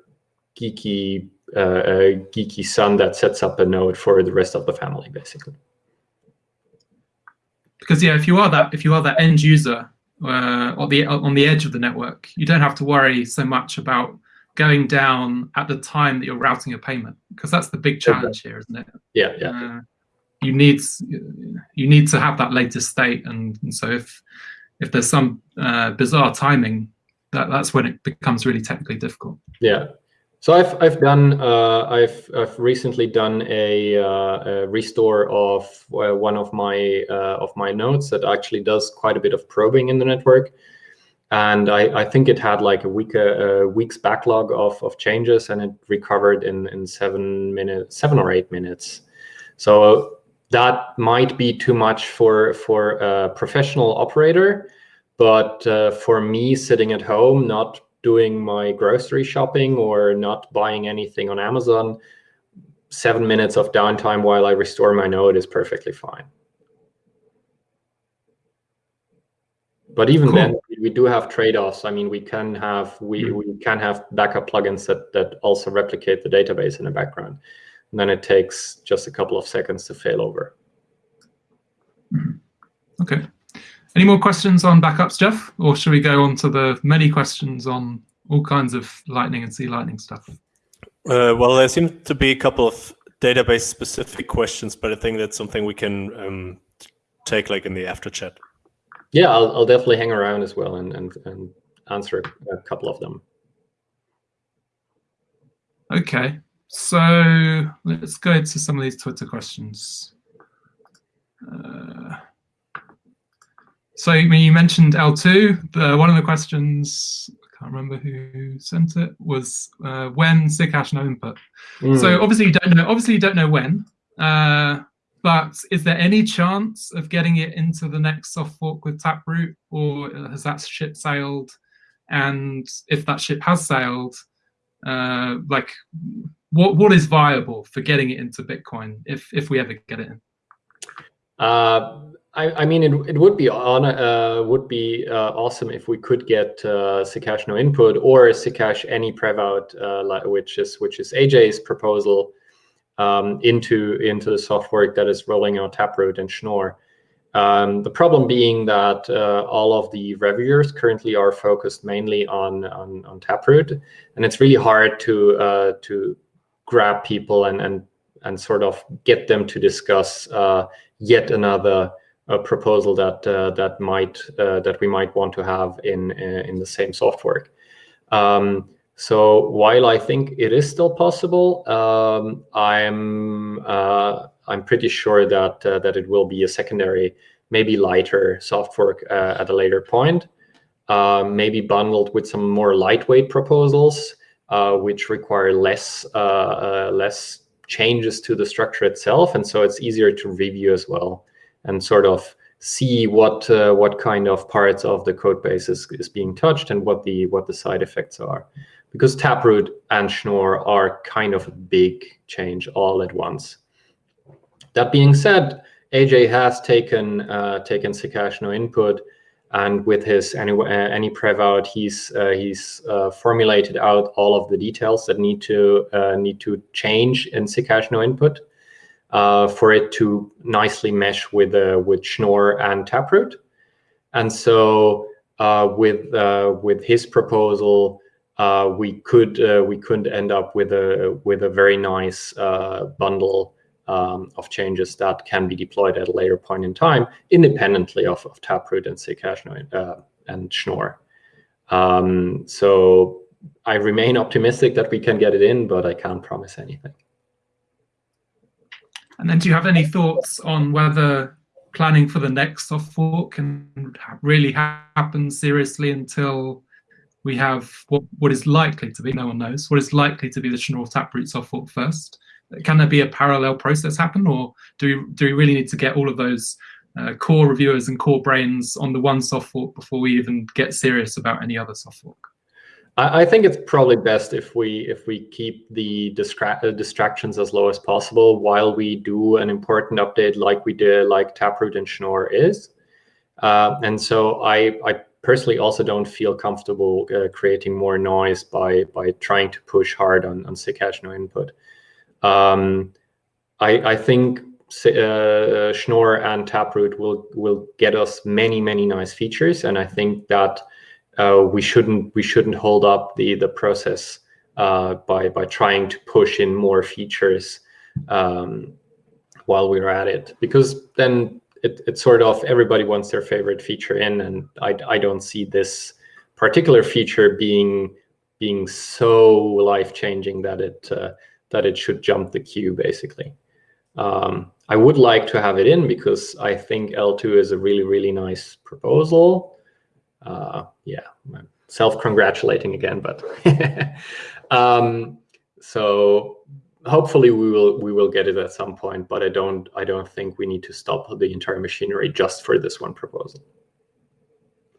geeky uh, uh, geeky son that sets up a node for the rest of the family, basically. Because yeah, if you are that if you are that end user uh, on the on the edge of the network, you don't have to worry so much about going down at the time that you're routing a payment, because that's the big challenge here, isn't it? Yeah, yeah. Uh, you need you need to have that latest state, and, and so if if there's some uh, bizarre timing, that that's when it becomes really technically difficult. Yeah. So I've I've done uh, I've I've recently done a, uh, a restore of uh, one of my uh, of my nodes that actually does quite a bit of probing in the network, and I, I think it had like a week a, a week's backlog of of changes, and it recovered in in seven minutes, seven or eight minutes. So that might be too much for for a professional operator but uh, for me sitting at home not doing my grocery shopping or not buying anything on amazon seven minutes of downtime while i restore my node is perfectly fine but even cool. then we do have trade-offs i mean we can have we, mm -hmm. we can have backup plugins that that also replicate the database in the background and then it takes just a couple of seconds to fail over. Mm-hmm. Okay. Any more questions on backups, Jeff? Or should we go on to the many questions on all kinds of Lightning and C Lightning stuff? Uh, well, there seem to be a couple of database specific questions, but I think that's something we can um, take like in the after chat. Yeah, I'll, I'll definitely hang around as well and, and, and answer a couple of them. Okay, so let's go to some of these Twitter questions. Uh, so when you mentioned eltoo. The, one of the questions, I can't remember who sent it, was uh, when SIGHASH_NOINPUT. Mm. So obviously you don't know. Obviously you don't know when. Uh, but is there any chance of getting it into the next soft fork with Taproot, or has that ship sailed? And if that ship has sailed, uh, like what what is viable for getting it into Bitcoin if if we ever get it in? Uh, I, I mean, it, it would be on uh, would be uh, awesome if we could get uh, SIGHASH_NOINPUT or SIGHASH_ANYPREVOUT, uh, which is which is AJ's proposal um, into into the soft fork that is rolling out Taproot and Schnorr. Um, the problem being that uh, all of the reviewers currently are focused mainly on, on, on Taproot, and it's really hard to uh, to grab people and and and sort of get them to discuss uh, yet another a proposal that uh, that might uh, that we might want to have in uh, in the same soft fork. Um, so while I think it is still possible, um, I'm uh, I'm pretty sure that uh, that it will be a secondary, maybe lighter soft fork uh, at a later point, maybe bundled with some more lightweight proposals, which require less less changes to the structure itself, and so it's easier to review as well and sort of see what uh, what kind of parts of the code base is, is being touched and what the what the side effects are. Because taproot and schnorr are kind of a big change all at once. That being said aj has taken uh, taken SIGHASH input and with his any uh, any prev out he's uh, he's uh, formulated out all of the details that need to uh, need to change in SIGHASH_NOINPUT uh, for it to nicely mesh with uh, with Schnorr and Taproot. And so uh, with uh, with his proposal, uh, we could uh, we could end up with a with a very nice bundle um, of changes that can be deployed at a later point in time, independently of, of Taproot and Ccache and Schnorr. Um, so I remain optimistic that we can get it in, but I can't promise anything. And then do you have any thoughts on whether planning for the next soft fork can really happen seriously until we have what, what is likely to be, no one knows, what is likely to be the Schnorr Taproot soft fork first? Can there be a parallel process happen or do we, do we really need to get all of those uh, core reviewers and core brains on the one soft fork before we even get serious about any other soft fork? I, think it's probably best if we if we keep the uh, distractions as low as possible while we do an important update like we did, like Taproot and Schnorr is. Uh, and so I, I personally also don't feel comfortable uh, creating more noise by by trying to push hard on, on SIGHASH_NOINPUT. Um, I, I think uh, Schnorr and Taproot will will get us many many nice features, and I think that we shouldn't we shouldn't hold up the the process uh, by by trying to push in more features um, while we're at it because then it, it's sort of everybody wants their favorite feature in and I, I don't see this particular feature being being so life-changing that it uh, that it should jump the queue basically. Um, I would like to have it in because I think eltoo is a really, really nice proposal uh, yeah, self-congratulating again, but [LAUGHS] um, so hopefully we will we will get it at some point. But I don't I don't think we need to stop the entire machinery just for this one proposal.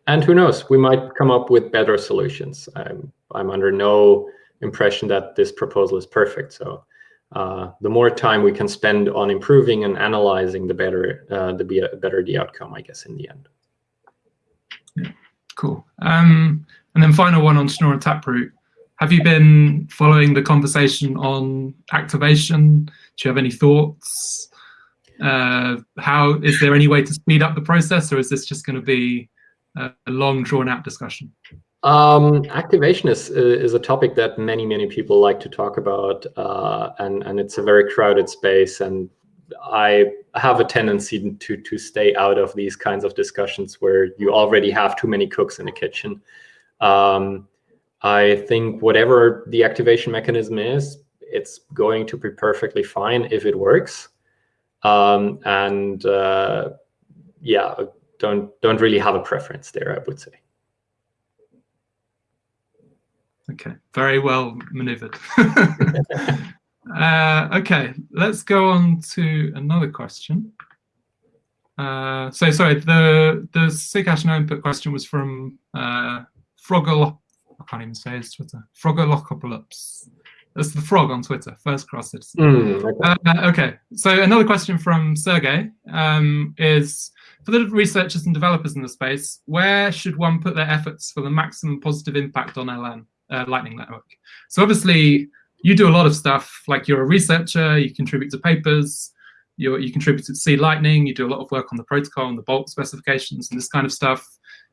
And who knows, we might come up with better solutions. I'm I'm under no impression that this proposal is perfect. So uh, the more time we can spend on improving and analyzing, the better uh, the better the outcome, I guess, in the end. Yeah. Cool. Um, and then final one on Schnorr and Taproot. Have you been following the conversation on activation? Do you have any thoughts? Uh, how is there any way to speed up the process, or is this just going to be a, a long, drawn-out discussion? Um, activation is is a topic that many many people like to talk about, uh, and and it's a very crowded space. And I have a tendency to to stay out of these kinds of discussions where you already have too many cooks in the kitchen. Um, I think whatever the activation mechanism is, it's going to be perfectly fine if it works. Um, and uh, yeah, don't don't really have a preference there, I would say. Okay, very well maneuvered. [LAUGHS] [LAUGHS] uh, okay, let's go on to another question. Uh, so sorry, the the SIGHASH_NOINPUT question was from uh, Froggle. I can't even say his Twitter. Frogolocopolis. That's the frog on Twitter, first cross citizen. Mm, okay. Uh, okay, so another question from Sergey um, is, for the researchers and developers in the space, where should one put their efforts for the maximum positive impact on LN, uh, Lightning Network? So obviously, you do a lot of stuff, like you're a researcher, you contribute to papers, you you contribute to C Lightning, you do a lot of work on the protocol and the BOLT specifications and this kind of stuff.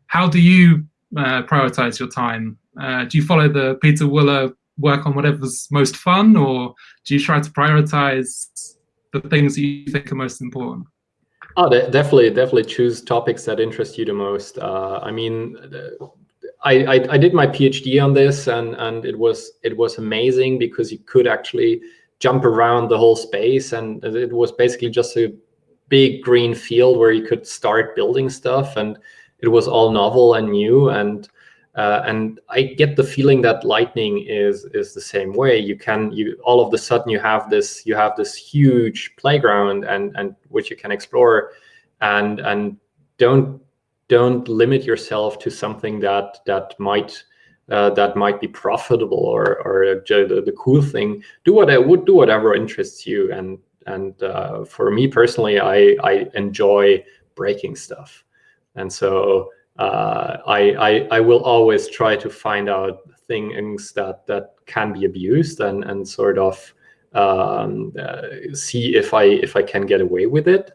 How do you uh, prioritize your time? Uh, do you follow the Pieter Wuille work on whatever's most fun, or do you try to prioritize the things that you think are most important? Oh, definitely, definitely choose topics that interest you the most. Uh, I mean, I, I, I did my PhD on this, and and it was it was amazing because you could actually jump around the whole space, and it was basically just a big green field where you could start building stuff, and it was all novel and new, and uh, and I get the feeling that Lightning is is the same way. You can you all of the sudden you have this you have this huge playground and and which you can explore, and and don't don't limit yourself to something that that might uh, that might be profitable or or the, the cool thing. Do what I would do whatever interests you. And and uh, for me personally, I I enjoy breaking stuff, and so uh, I, I, I will always try to find out things that that can be abused and and sort of um, uh, see if I if I can get away with it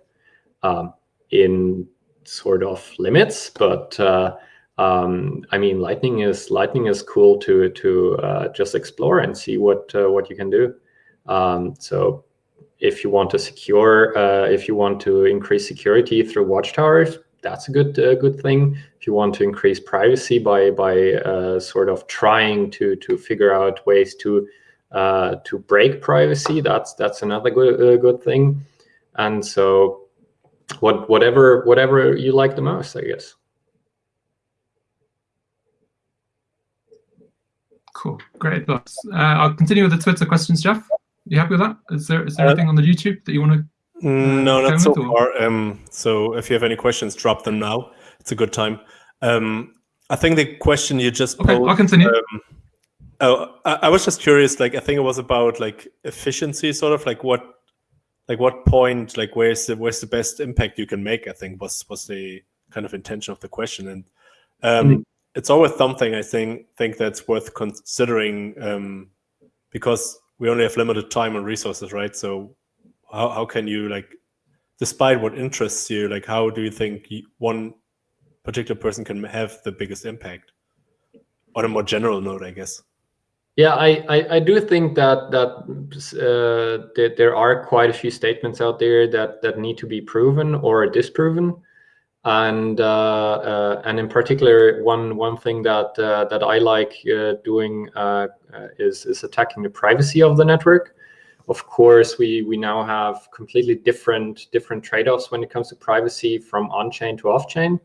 um, in sort of limits. But uh, um, I mean, lightning is lightning is cool to to uh, just explore and see what uh, what you can do. Um, so if you want to secure, uh, if you want to increase security through watchtowers, that's a good uh, good thing. If you want to increase privacy by by uh, sort of trying to to figure out ways to uh, to break privacy, that's that's another good good thing. And so, what whatever whatever you like the most, I guess. Cool, great thoughts. Uh, I'll continue with the Twitter questions, Jeff. You happy with that? Is there is there uh, anything on the YouTube that you want to Mm, no, not so far. Um, so if you have any questions, drop them now. It's a good time. Um, I think the question you just okay, posed, I'll continue. Um, oh, I, I, was just curious. Like, I think it was about like efficiency, sort of like what, like what point, like where's the where's the best impact you can make? I think was was the kind of intention of the question, and um, mm -hmm. it's always something I think think that's worth considering um, because we only have limited time and resources, right? So how, how can you like despite what interests you like how do you think one particular person can have the biggest impact on a more general note i guess yeah i i, I do think that that, uh, that there are quite a few statements out there that that need to be proven or disproven and uh, uh, and in particular one one thing that uh, that i like uh, doing uh, is is attacking the privacy of the network of course, we, we now have completely different, different trade-offs when it comes to privacy from on-chain to off-chain.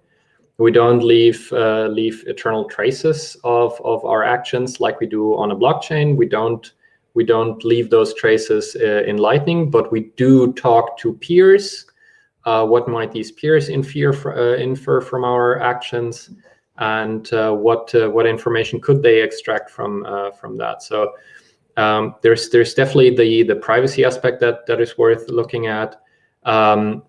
We don't leave, uh, leave eternal traces of, of our actions like we do on a blockchain. We don't, we don't leave those traces uh, in Lightning, but we do talk to peers. Uh, what might these peers infer, uh, infer from our actions? and uh, what uh, what information could they extract from uh, from that. So um, there's there's definitely the the privacy aspect that that is worth looking at. Um,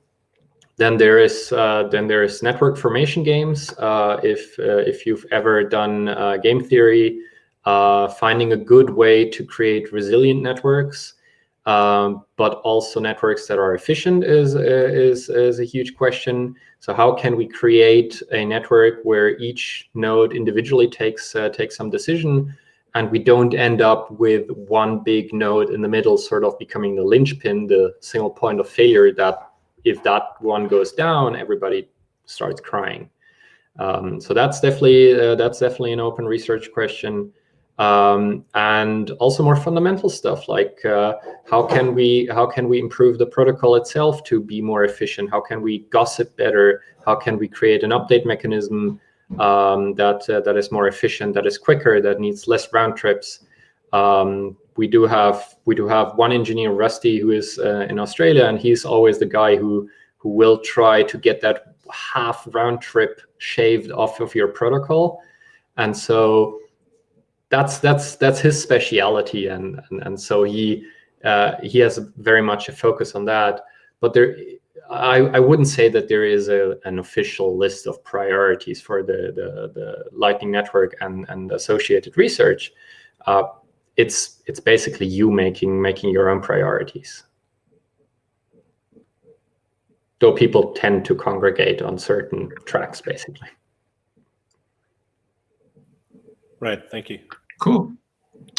then there is uh, then there is network formation games. Uh, if uh, if you've ever done uh, game theory, uh, finding a good way to create resilient networks Um, but also networks that are efficient is, uh, is, is a huge question. So how can we create a network where each node individually takes, takes some decision and we don't end up with one big node in the middle sort of becoming the linchpin, the single point of failure that if that one goes down, everybody starts crying. Um, so that's definitely uh, that's definitely an open research question um, and also more fundamental stuff like uh, how can we how can we improve the protocol itself to be more efficient? How can we gossip better? How can we create an update mechanism um, that uh, that is more efficient, that is quicker, that needs less round trips? Um, we do have we do have one engineer, Rusty, who is uh, in Australia, and he's always the guy who who will try to get that half round trip shaved off of your protocol, and so that's that's that's his speciality, and and, and so he uh, he has very much a focus on that. But there, I I wouldn't say that there is a an official list of priorities for the the, the Lightning Network and and associated research. Uh, it's it's basically you making making your own priorities. Though people tend to congregate on certain tracks, basically. Right, thank you. Cool.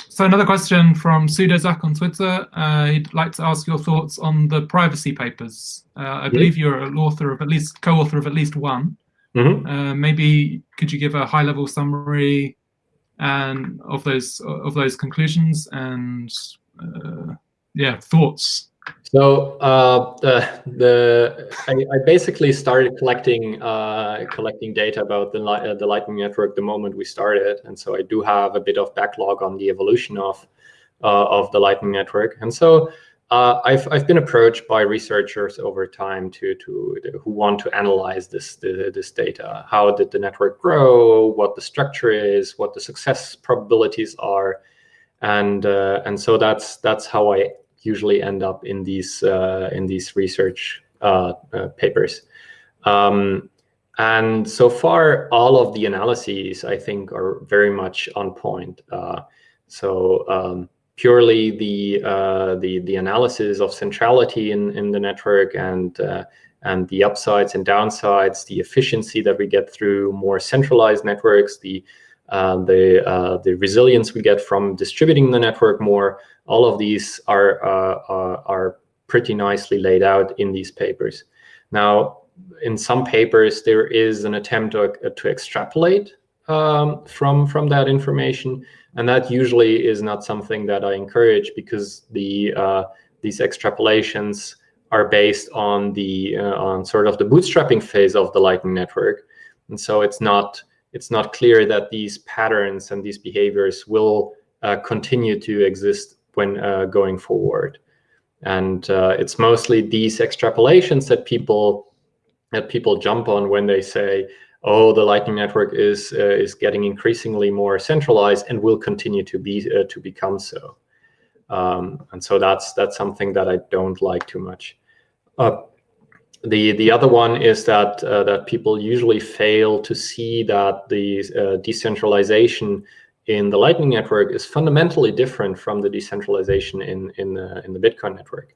So another question from Sudozak on Twitter. Uh, he'd like to ask your thoughts on the privacy papers. Uh, I believe you're an author of at least co-author of at least one. Mm -hmm. uh, maybe could you give a high-level summary and of those of those conclusions and uh, yeah thoughts so uh, the the I, I, basically started collecting uh, collecting data about the uh, the Lightning Network the moment we started, and so I do have a bit of backlog on the evolution of uh, of the Lightning Network, and so. Uh, I've I've been approached by researchers over time to to, who want to analyze this the, this data. How did the network grow? What the structure is? What the success probabilities are? And uh, and so that's that's how I usually end up in these uh, in these research uh, uh, papers. Um, and so far, all of the analyses I think are very much on point. so um, purely the the the analysis of centrality in in the network and and the upsides and downsides, the efficiency that we get through more centralized networks, the uh, the uh, the resilience we get from distributing the network more, all of these are, uh, uh, are pretty nicely laid out in these papers. Now, in some papers, there is an attempt to, uh, to extrapolate um, from, from that information. And that usually is not something that I encourage because the, uh, these extrapolations are based on the uh, on sort of the bootstrapping phase of the Lightning Network. And so it's not it's not clear that these patterns and these behaviors will uh, continue to exist when uh, going forward. And uh, it's mostly these extrapolations that people that people jump on when they say, "Oh, the Lightning Network is uh, is getting increasingly more centralized and will continue to be uh, to become so." Um, and so that's that's something that I don't like too much. Uh, the the other one is that uh, that people usually fail to see that the uh, decentralization in the Lightning Network is fundamentally different from the decentralization in in the in the Bitcoin network.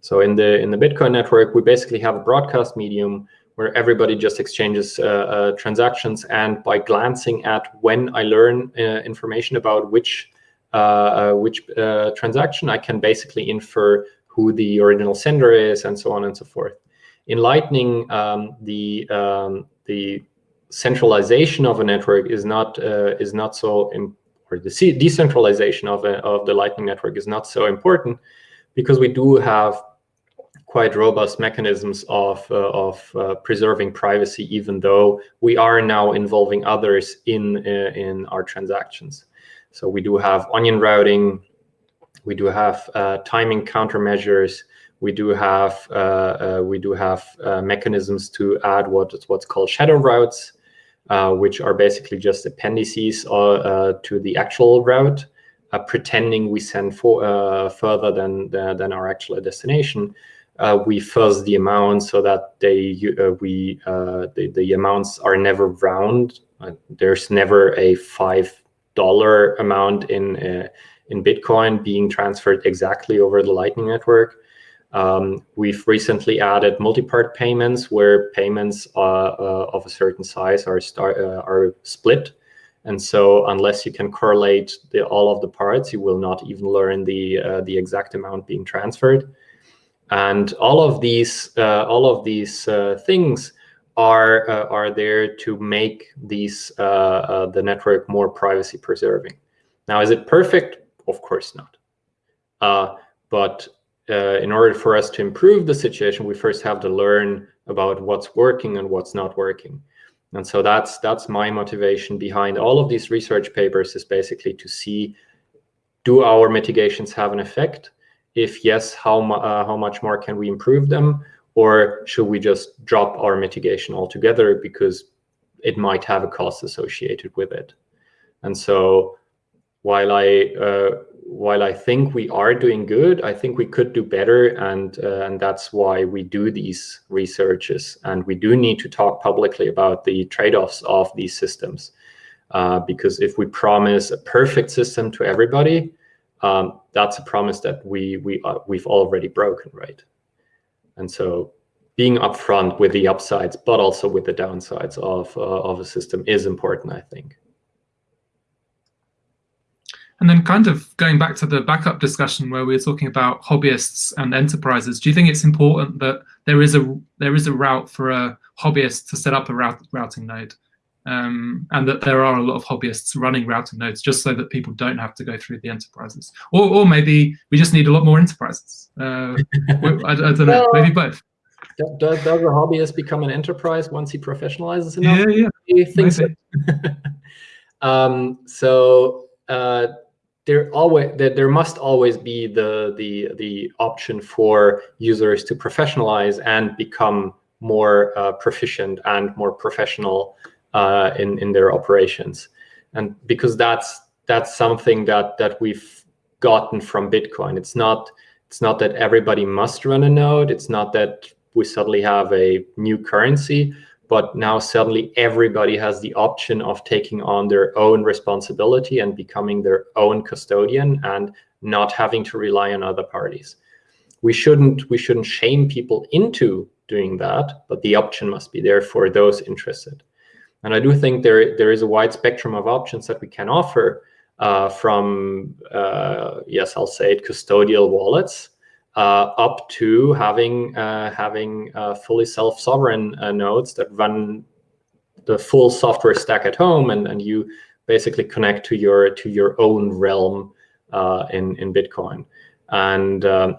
So in the in the Bitcoin network, we basically have a broadcast medium where everybody just exchanges uh, uh, transactions, and by glancing at when I learn uh, information about which which transaction, I can basically infer who the original sender is, and so on and so forth. In Lightning, um, the um, the centralization of a network is not uh, is not so or the decentralization of a, of the Lightning network is not so important because we do have quite robust mechanisms of uh, of uh, preserving privacy, even though we are now involving others in uh, in our transactions. So we do have onion routing, we do have uh, timing countermeasures, we do have uh, we do have mechanisms to add what what's called shadow routes, which are basically just appendices to the actual route, uh, pretending we send for, uh, further than, than our actual destination. We fuzz the amounts so that they we the, the amounts are never round. there's never a five dollar amount in in Bitcoin being transferred exactly over the Lightning Network. Um, we've recently added multi-part payments where payments uh, uh, of a certain size are, uh, are split. And so unless you can correlate the, all of the parts, you will not even learn the, uh, the exact amount being transferred. And all of these, uh, all of these uh, things are, are there to make these, the network more privacy preserving. Now, is it perfect? Of course not. but uh, in order for us to improve the situation, we first have to learn about what's working and what's not working. And so that's that's my motivation behind all of these research papers is basically to see, do our mitigations have an effect? If yes, how, uh, how much more can we improve them? Or should we just drop our mitigation altogether because it might have a cost associated with it? And so while I uh, while I think we are doing good, I think we could do better, and uh, and that's why we do these researches, and we do need to talk publicly about the trade-offs of these systems, uh, because if we promise a perfect system to everybody, um, that's a promise that we we uh, we've already broken, right? And so being upfront with the upsides, but also with the downsides of uh, of a system is important, I think. And then kind of going back to the backup discussion where we were talking about hobbyists and enterprises, do you think it's important that there is a there is a route for a hobbyist to set up a route, routing node? Um, and that there are a lot of hobbyists running routing nodes just so that people don't have to go through the enterprises. Or, or maybe we just need a lot more enterprises. Uh, [LAUGHS] I, I, don't know, well, maybe both. Does, does a hobbyist become an enterprise once he professionalizes enough? Yeah, yeah. Think so. [LAUGHS] um, so uh, there always there, there must always be the the the option for users to professionalize and become more uh, proficient and more professional uh, in in their operations, and because that's that's something that that we've gotten from Bitcoin. It's not it's not that everybody must run a node. It's not that we suddenly have a new currency, but now suddenly everybody has the option of taking on their own responsibility and becoming their own custodian and not having to rely on other parties. We shouldn't we shouldn't shame people into doing that, but the option must be there for those interested. And I do think there there is a wide spectrum of options that we can offer uh, from uh, yes, I'll say it, custodial wallets uh, up to having uh, having uh, fully self-sovereign nodes that run the full software stack at home, and and you basically connect to your to your own realm in in Bitcoin, and um,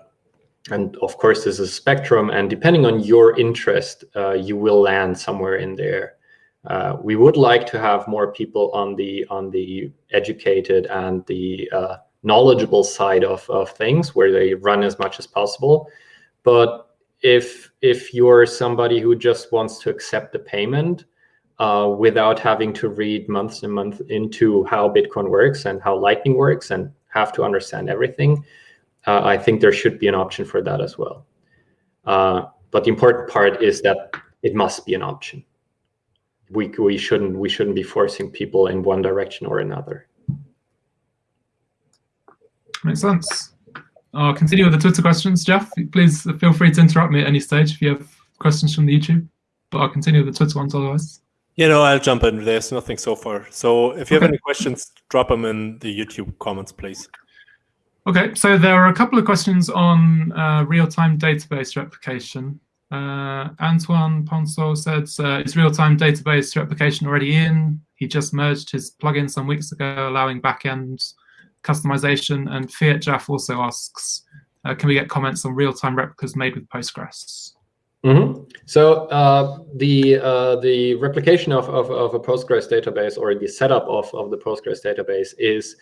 and of course there's a spectrum, and depending on your interest, you will land somewhere in there. Uh, we would like to have more people on the on the educated and the uh, knowledgeable side of, of things where they run as much as possible. But if if you're somebody who just wants to accept the payment uh, without having to read months and months into how Bitcoin works and how Lightning works and have to understand everything, uh, I think there should be an option for that as well. Uh, but the important part is that it must be an option. We we shouldn't we shouldn't be forcing people in one direction or another. Makes sense. I'll continue with the Twitter questions. Jeff, please feel free to interrupt me at any stage if you have questions from the YouTube, but I'll continue with the Twitter ones otherwise. You know, I'll jump in. There's nothing so far. So if you okay. have any questions, drop them in the YouTube comments, please. Okay, so there are a couple of questions on uh, real-time database replication. Uh, Antoine Poinsot said, uh, is real-time database replication already in? He just merged his plugin some weeks ago, allowing backend customization. And fiatjaf also asks, uh, can we get comments on real-time replicas made with Postgres? Mm -hmm. So uh, the uh, the replication of, of, of, a Postgres database or the setup of, of the Postgres database is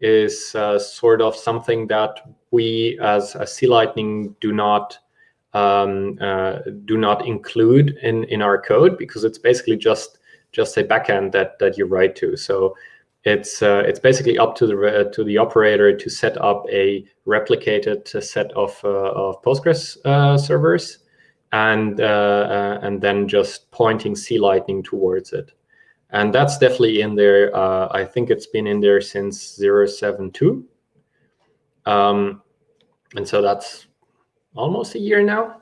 is uh, sort of something that we as, as C-Lightning do not um, uh, do not include in in our code because it's basically just just a backend that that you write to. So it's uh, it's basically up to the to the operator to set up a replicated set of uh, of Postgres uh, servers, and uh, uh, and then just pointing C Lightning towards it, and that's definitely in there. Uh, I think it's been in there since 072. Um, and so that's almost a year now.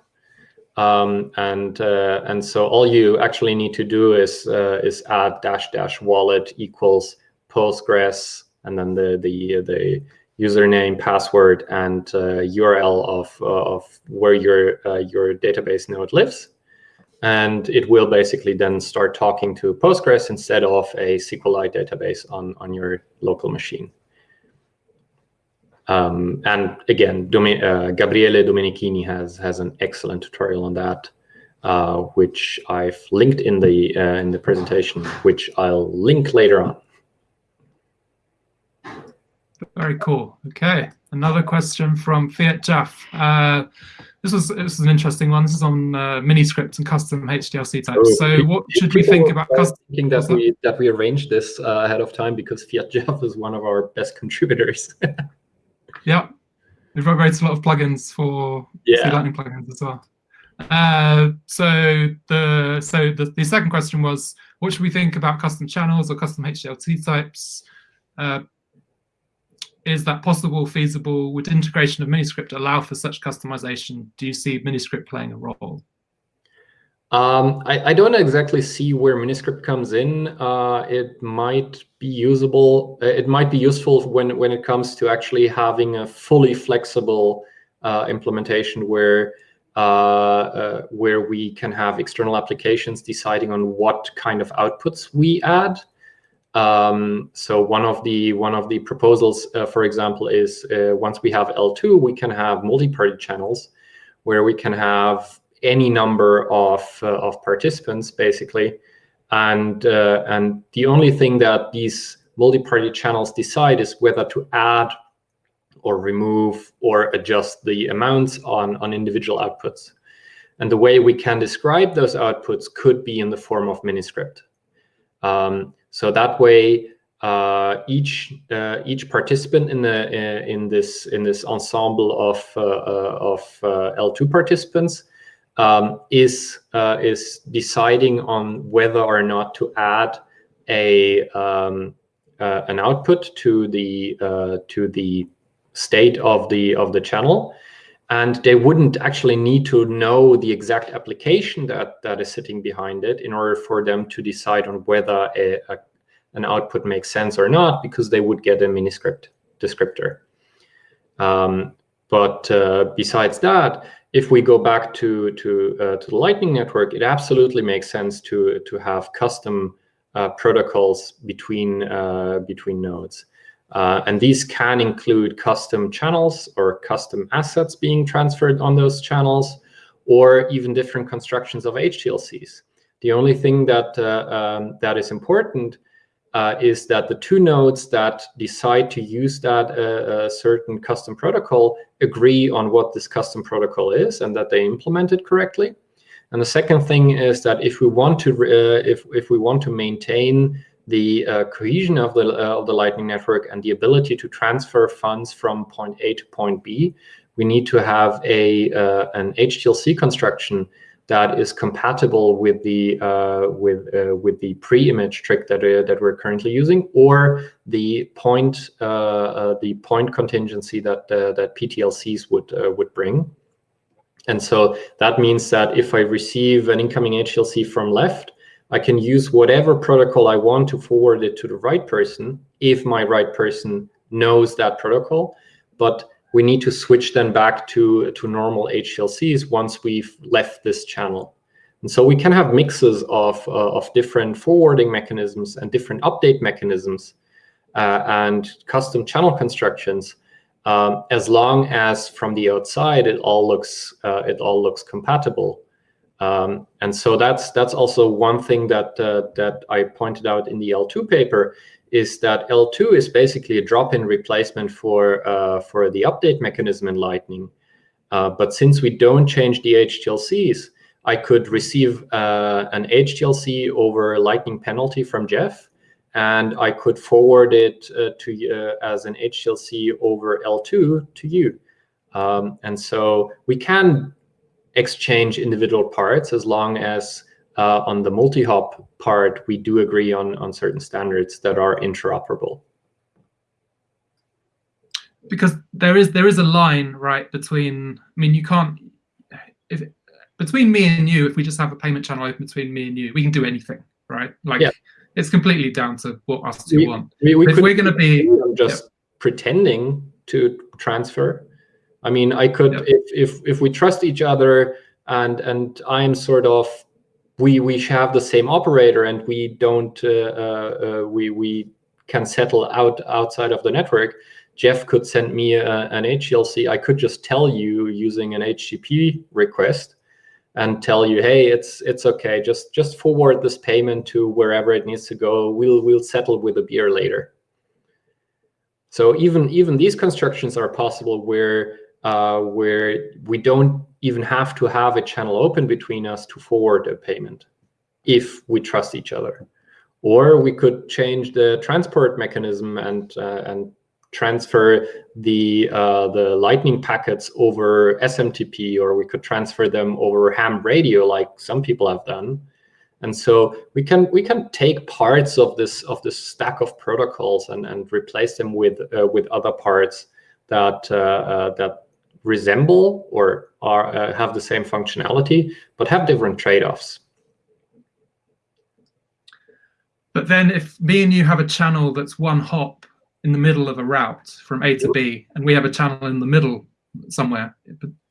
Um, and uh, and so all you actually need to do is uh, is add dash dash wallet equals Postgres and then the the the username, password, and uh, URL of of where your uh, your database node lives, and it will basically then start talking to Postgres instead of a SQLite database on on your local machine. Um, and again, Domi uh, Gabriele Domenichini has has an excellent tutorial on that, uh, which I've linked in the uh, in the presentation, which I'll link later on. Very cool. Okay, another question from fiatjaf. Uh, this was this is an interesting one. This is on uh, miniscript and custom HTLC types. Oh, so, what should we think about custom? Thinking that we that we arranged this uh, ahead of time because fiatjaf is one of our best [LAUGHS] contributors. [LAUGHS] Yeah, we've wrote a lot of plugins for yeah. Lightning plugins as well. Uh, so the so the, the second question was, what should we think about custom channels or custom HTLC types? Uh, is that possible, feasible? Would integration of Miniscript allow for such customization? Do you see Miniscript playing a role? Um, I, I, don't exactly see where Miniscript comes in. Uh, it might be usable. Uh, it might be useful when when it comes to actually having a fully flexible uh, implementation where uh, uh, where we can have external applications deciding on what kind of outputs we add. Um, so one of the one of the proposals, uh, for example, is once we have eltoo, we can have multi-party channels where we can have any number of uh, of participants basically, and uh, and the only thing that these multi-party channels decide is whether to add or remove or adjust the amounts on on individual outputs. And the way we can describe those outputs could be in the form of Miniscript. Um, so that way, uh, each uh, each participant in the uh, in this in this ensemble of uh, of eltoo participants um, is uh, is deciding on whether or not to add a um, uh, an output to the uh, to the state of the of the channel, and they wouldn't actually need to know the exact application that that is sitting behind it in order for them to decide on whether a, a an output makes sense or not, because they would get a miniscript descriptor. Um, but uh, besides that, if we go back to to uh, to the Lightning Network, it absolutely makes sense to to have custom uh, protocols between uh, between nodes, uh, and these can include custom channels or custom assets being transferred on those channels, or even different constructions of HTLCs. The only thing that uh, um, that is important uh, is that the two nodes that decide to use that uh, certain custom protocol agree on what this custom protocol is and that they implement it correctly. And the second thing is that if we want to uh, if if we want to maintain the uh, cohesion of the uh, of the Lightning Network and the ability to transfer funds from point A to point B, we need to have a uh, an HTLC construction that is compatible with the uh, with uh, with the pre-image trick that uh, that we're currently using, or the point uh, uh, the point contingency that uh, that PTLCs would would bring. And so that means that if I receive an incoming HTLC from left, I can use whatever protocol I want to forward it to the right person if my right person knows that protocol. But we need to switch then back to, to normal HTLCs once we've left this channel. And so we can have mixes of, uh, of different forwarding mechanisms and different update mechanisms uh, and custom channel constructions, um, as long as from the outside it all looks uh, it all looks compatible. Um, and so that's that's also one thing that uh, that I pointed out in the eltoo paper is that eltoo is basically a drop-in replacement for, uh, for the update mechanism in Lightning. Uh, but since we don't change the HTLCs, I could receive uh, an HTLC over Lightning penalty from Jeff, and I could forward it uh, to uh, as an HTLC over eltoo to you. Um, and so we can exchange individual parts as long as uh, on the multi-hop part, we do agree on, on certain standards that are interoperable. because there is there is a line right between. I mean, you can't if between me and you. If we just have a payment channel open between me and you, we can do anything, right? Like Yeah. it's completely down to what us two We- want. We, we If we're gonna be- I'm just pretending to transfer. I mean, I could Yeah. if if if we trust each other and and I'm sort of we we have the same operator and we don't uh, uh, uh, we we can settle out outside of the network. Jeff could send me a, an HTLC. I could just tell you using an HTTP request and tell you, hey, it's it's okay. Just just forward this payment to wherever it needs to go. We'll we'll settle with a beer later. So even even these constructions are possible where uh, where we don't even have to have a channel open between us to forward a payment if we trust each other. Or we could change the transport mechanism and uh, and transfer the uh, the lightning packets over SMTP, or we could transfer them over ham radio, like some people have done. And so we can we can take parts of this of this stack of protocols and and replace them with uh, with other parts that uh, uh, that resemble or are uh, have the same functionality but have different trade-offs. But then if me and you have a channel that's one hop in the middle of a route from A to B, and we have a channel in the middle somewhere,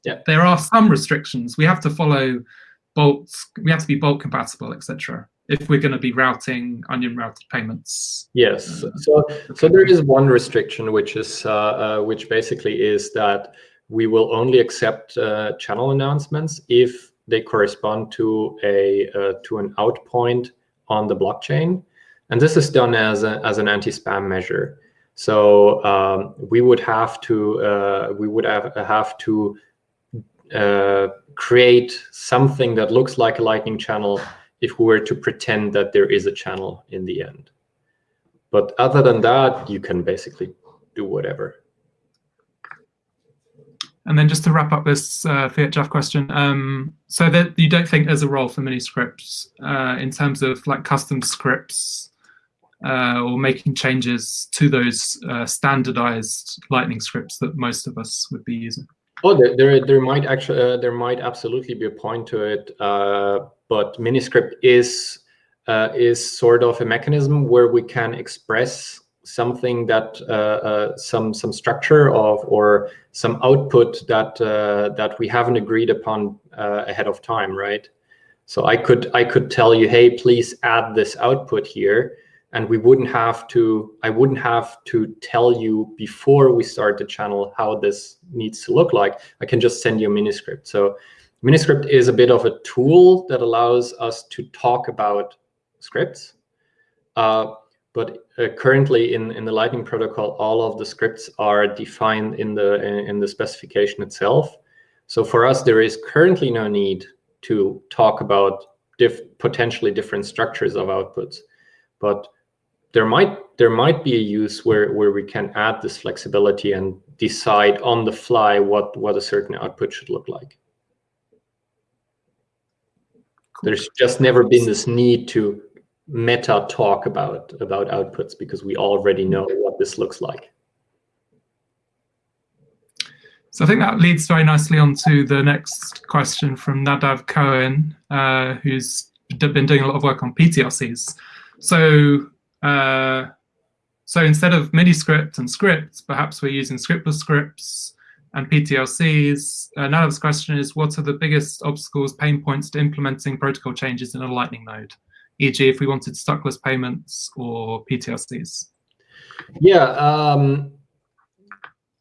Yeah. there are some restrictions. We have to follow bolts, we have to be bolt compatible, etc. If we're going to be routing onion routed payments. Yes. So so there is one restriction, which is uh, uh, which basically is that we will only accept uh, channel announcements if they correspond to a uh, to an out point on the blockchain, and this is done as a, as an anti-spam measure. So um, we would have to uh, we would have have to uh, create something that looks like a lightning channel if we were to pretend that there is a channel in the end. But other than that, you can basically do whatever. And then just to wrap up this uh, Fiat Jeff question, um, so that you don't think there's a role for mini scripts uh, in terms of like custom scripts uh, or making changes to those uh, standardized Lightning scripts that most of us would be using. Oh, there, there, there might actually, uh, there might absolutely be a point to it. Uh, but Miniscript is uh, is sort of a mechanism where we can express something that uh, uh, some some structure of or some output that uh, that we haven't agreed upon ahead of time, right? So I could I could tell you, hey, please add this output here, and we wouldn't have to i wouldn't have to tell you before we start the channel how this needs to look like. I can just send you a miniscript so miniscript is a bit of a tool that allows us to talk about scripts. Uh, but uh, currently in in the lightning protocol all of the scripts are defined in the in, the specification itself so for us there is currently no need to talk about diff potentially different structures of outputs but there might there might be a use where where we can add this flexibility and decide on the fly what what a certain output should look like. There's just never been this need to meta talk about about outputs because we already know what this looks like. So I think that leads very nicely on to the next question from Nadav Kohen, uh, who's been doing a lot of work on PTLCs. So uh, so instead of mini script and scripts, perhaps we're using scriptless scripts and PTLCs. Uh, Nadav's question is, what are the biggest obstacles, pain points to implementing protocol changes in a Lightning node? E.g., if we wanted stuckless payments or PTLCs. Yeah, um,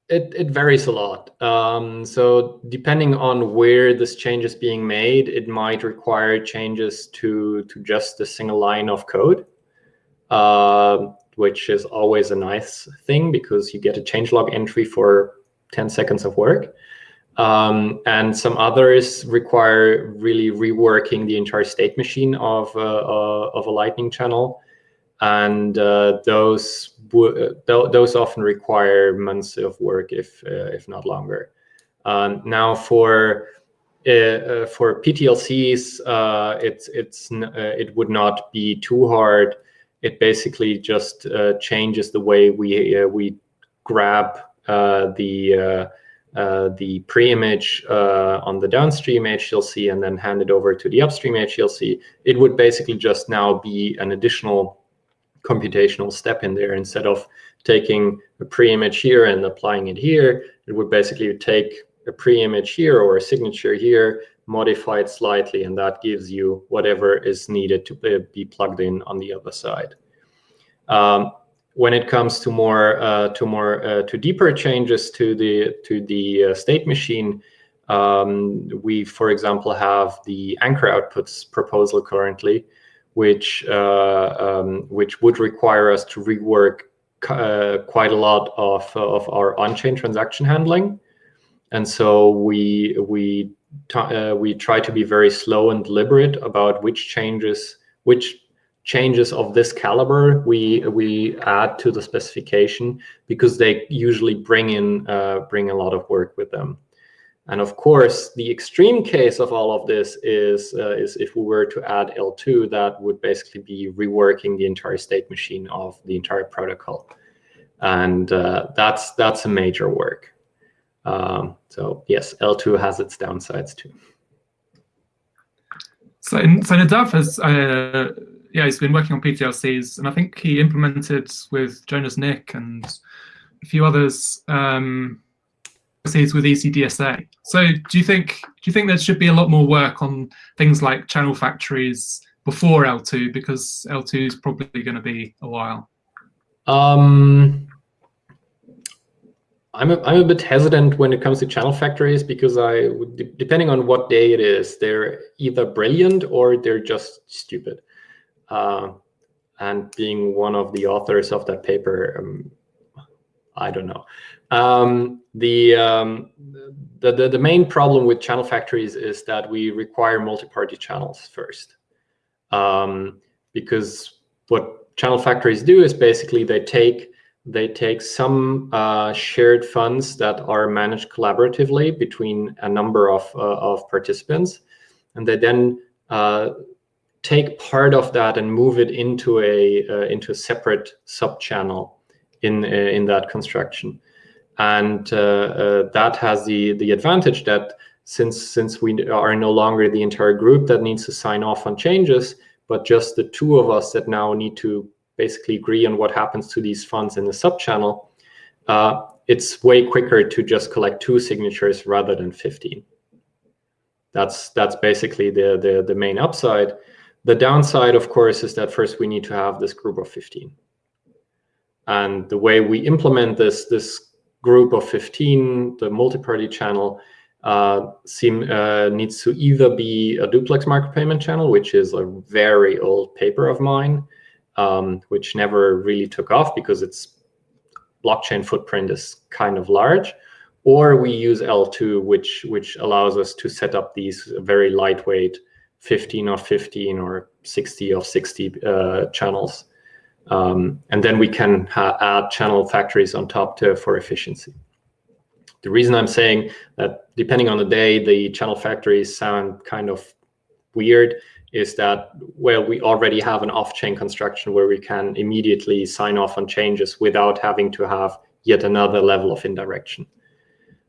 it, it varies a lot. Um, so depending on where this change is being made, it might require changes to, to just a single line of code. Uh, which is always a nice thing because you get a changelog entry for 10 seconds of work. Um, and some others require really reworking the entire state machine of, uh, uh, of a Lightning channel. And uh, those th those often require months of work, if uh, if not longer. Um, now, for uh, for PTLCs, it's it's it would not be too hard it basically just uh, changes the way we uh, we grab uh, the uh, uh, the pre-image uh, on the downstream HTLC and then hand it over to the upstream HTLC, it would basically just now be an additional computational step in there instead of taking a pre-image here and applying it here. It would basically take a pre-image here or a signature here, modify it slightly, and that gives you whatever is needed to be plugged in on the other side. Um, when it comes to more uh, to more uh, to deeper changes to the to the uh, state machine, um, we, for example, have the anchor outputs proposal currently, which uh, um, which would require us to rework uh, quite a lot of of our on-chain transaction handling, and so we we uh, we try to be very slow and deliberate about which changes which changes of this caliber we we add to the specification because they usually bring in uh, bring a lot of work with them. And of course, the extreme case of all of this is uh, is if we were to add eltoo, that would basically be reworking the entire state machine of the entire protocol, and uh, that's that's a major work. Um, so yes, eltoo has its downsides too. So, so Nadav has uh, yeah, he's been working on PTLCs, and I think he implemented with Jonas Nick and a few others um, with ECDSA. So, do you think do you think there should be a lot more work on things like channel factories before eltoo because eltoo is probably going to be a while? Um, I'm a, I'm a bit hesitant when it comes to channel factories because I, depending on what day it is, they're either brilliant or they're just stupid. Uh, and being one of the authors of that paper, um, I don't know. Um, the, um, the, the, the main problem with channel factories is that we require multi-party channels first, um, because what channel factories do is basically they take they take some uh, shared funds that are managed collaboratively between a number of, uh, of participants, and they then uh, take part of that and move it into a uh, into a separate sub-channel in uh, in that construction, and uh, uh, that has the the advantage that since since we are no longer the entire group that needs to sign off on changes, but just the two of us that now need to basically agree on what happens to these funds in the sub-channel, uh, it's way quicker to just collect two signatures rather than 15. That's that's basically the the, the main upside. The downside, of course, is that first we need to have this group of 15. And the way we implement this, this group of 15, the multi-party channel, uh, seem, uh, needs to either be a duplex micropayment channel, which is a very old paper of mine, um, which never really took off because its blockchain footprint is kind of large, or we use eltoo, which which allows us to set up these very lightweight 15 of 15 or 60 of 60 uh, channels. Um, and then we can add channel factories on top to, for efficiency. The reason I'm saying that depending on the day, the channel factories sound kind of weird is that, well, we already have an off-chain construction where we can immediately sign off on changes without having to have yet another level of indirection.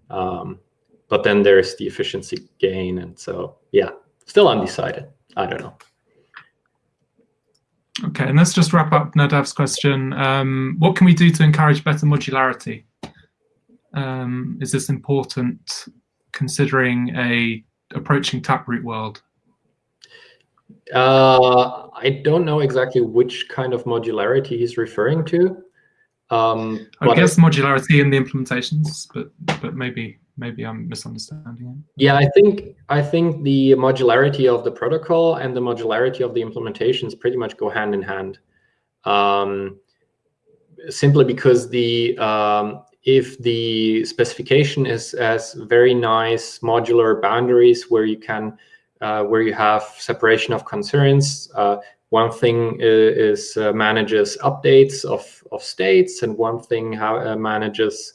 Um, but then there's the efficiency gain. And so, yeah, still undecided. I don't know. Okay, and let's just wrap up Nadav's question. Um, what can we do to encourage better modularity? Um, is this important considering a approaching taproot world? Uh, I don't know exactly which kind of modularity he's referring to. Um, I guess modularity in the implementations, but but maybe maybe I'm misunderstanding it. Yeah, I think I think the modularity of the protocol and the modularity of the implementations pretty much go hand in hand. Um, simply because the um, if the specification is as very nice modular boundaries where you can uh, where you have separation of concerns. Uh, one thing is, is uh, manages updates of, of states, and one thing how, uh, manages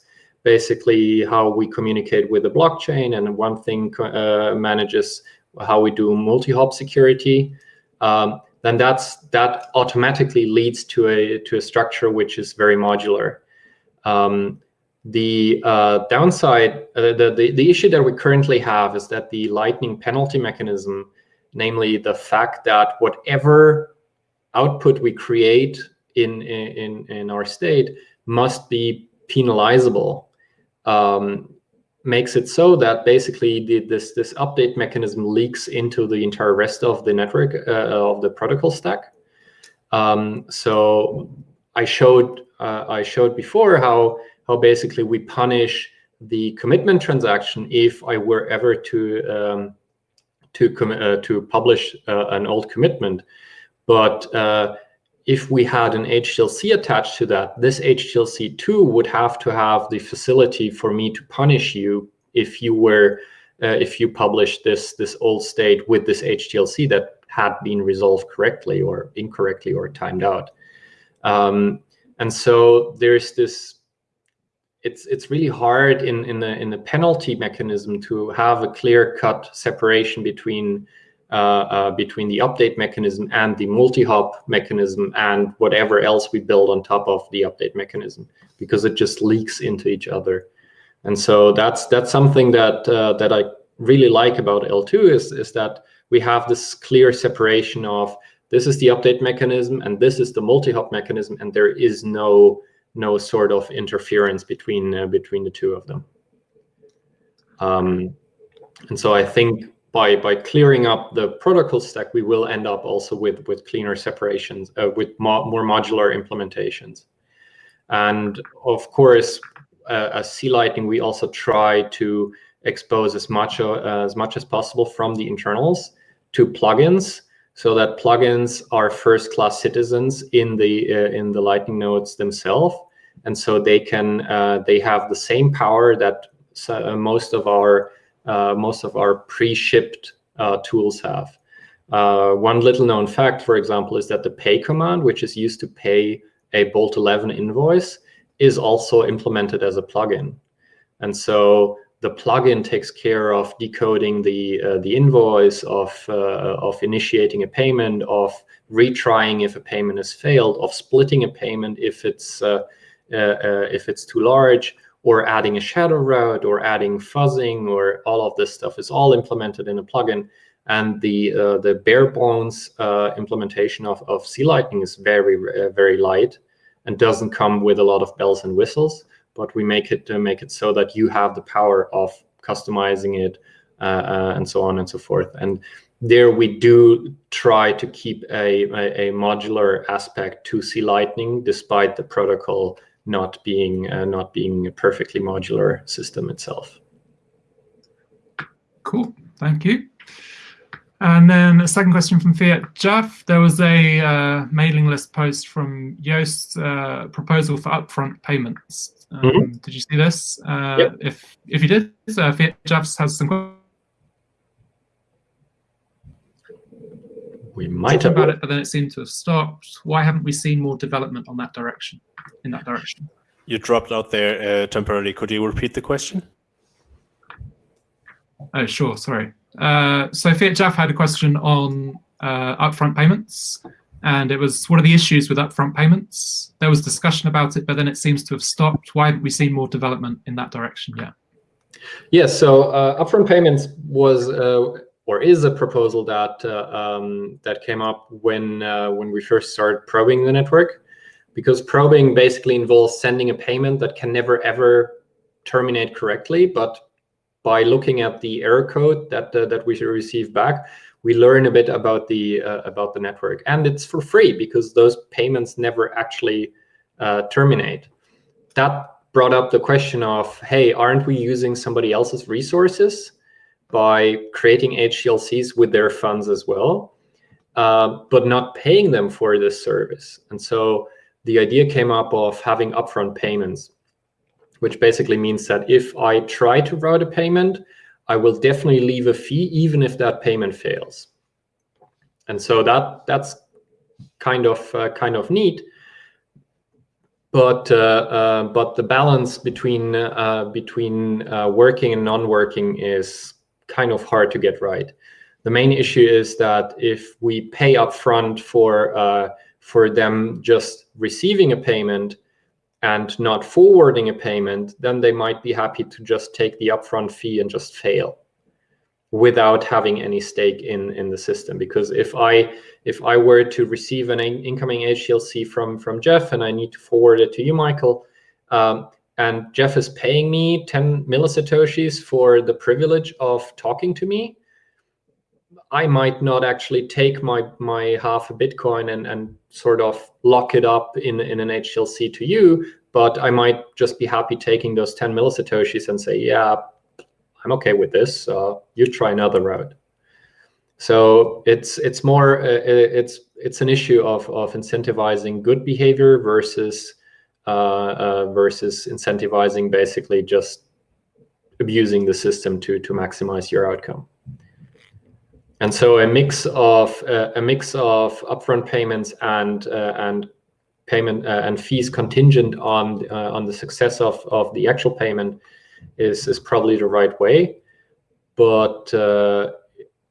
basically how we communicate with the blockchain, and one thing uh, manages how we do multi-hop security. Um, then that's that automatically leads to a to a structure which is very modular. Um, The uh, downside, uh, the, the, the issue that we currently have is that the Lightning penalty mechanism, namely the fact that whatever output we create in, in, in our state must be penalizable, um, makes it so that basically the, this, this update mechanism leaks into the entire rest of the network, uh, of the protocol stack. Um, so I showed, uh, I showed before how how basically we punish the commitment transaction if I were ever to um, to uh, to publish uh, an old commitment. But uh, if we had an HTLC attached to that, this HTLC too would have to have the facility for me to punish you if you were uh, if you published this this old state with this HTLC that had been resolved correctly or incorrectly or timed out. Um, and so there's this it's it's really hard in in the in the penalty mechanism to have a clear cut separation between between the update mechanism and the multi-hop mechanism and whatever else we build on top of the update mechanism because it just leaks into each other and so that's that's something that uh, that I really like about eltoo is is that we have this clear separation of this is the update mechanism and this is the multi-hop mechanism and there is no no sort of interference between uh, between the two of them. Um, and so I think by by clearing up the protocol stack, we will end up also with with cleaner separations, uh, with mo more modular implementations. And of course, uh, as C-Lightning, we also try to expose as much uh, as much as possible from the internals to plugins so that plugins are first-class citizens in the uh, in the Lightning nodes themselves, and so they can uh, they have the same power that uh, most of our most of our pre-shipped uh, tools have. Uh, one little known fact, for example, is that the pay command, which is used to pay a Bolt 11 invoice, is also implemented as a plugin. And so the plugin takes care of decoding the uh, the invoice, of uh, of initiating a payment, of retrying if a payment has failed, of splitting a payment if it's uh, uh, uh, if it's too large, or adding a shadow route, or adding fuzzing, or all of this stuff is all implemented in a plugin. And the uh, the bare bones implementation of of C-Lightning is very very light, and doesn't come with a lot of bells and whistles. But we make it make it so that you have the power of customizing it uh, and so on and so forth. And there we do try to keep a, a, a modular aspect to C-Lightning despite the protocol not being uh, not being a perfectly modular system itself. Cool, thank you. And then a second question from Fiat Jeff. There was a uh, mailing list post from Joost uh, proposal for upfront payments. Um, mm -hmm. Did you see this? Uh, yep. If if you did, uh, Fiat Jeff has some. We might have about it, but then it seemed to have stopped. Why haven't we seen more development on that direction? in that direction. You dropped out there uh, temporarily. Could you repeat the question? Oh, sure. Sorry. Uh, so Fiat Jeff had a question on uh, upfront payments, and it was what are the issues with upfront payments? There was discussion about it, but then it seems to have stopped. Why haven't we seen more development in that direction yet? Yes. So uh, upfront payments was uh, or is a proposal that uh, um, that came up when uh, when we first started probing the network because probing basically involves sending a payment that can never ever terminate correctly. But by looking at the error code that uh, that we receive back, we learn a bit about the uh, about the network, and it's for free because those payments never actually uh, terminate. That brought up the question of, hey, aren't we using somebody else's resources by creating HTLCs with their funds as well, uh, but not paying them for this service? And so the idea came up of having upfront payments, which basically means that if I try to route a payment, I will definitely leave a fee even if that payment fails. And so that that's kind of uh, kind of neat. But uh, uh, but the balance between uh, between uh, working and non-working is kind of hard to get right. The main issue is that if we pay upfront for uh, for them just receiving a payment, and not forwarding a payment, then they might be happy to just take the upfront fee and just fail without having any stake in in the system because if i if i were to receive an incoming htlc from from jeff and i need to forward it to you michael um, and jeff is paying me 10 millisatoshis for the privilege of talking to me i might not actually take my my half a bitcoin and and sort of lock it up in in an htlc to you but i might just be happy taking those 10 millisatoshis and say yeah I'm okay with this. Uh, you try another route. So it's it's more uh, it's it's an issue of of incentivizing good behavior versus versus incentivizing basically just abusing the system to to maximize your outcome. And so a mix of uh, a mix of upfront payments and uh, and payment uh, and fees contingent on uh, on the success of of the actual payment is is probably the right way, but uh,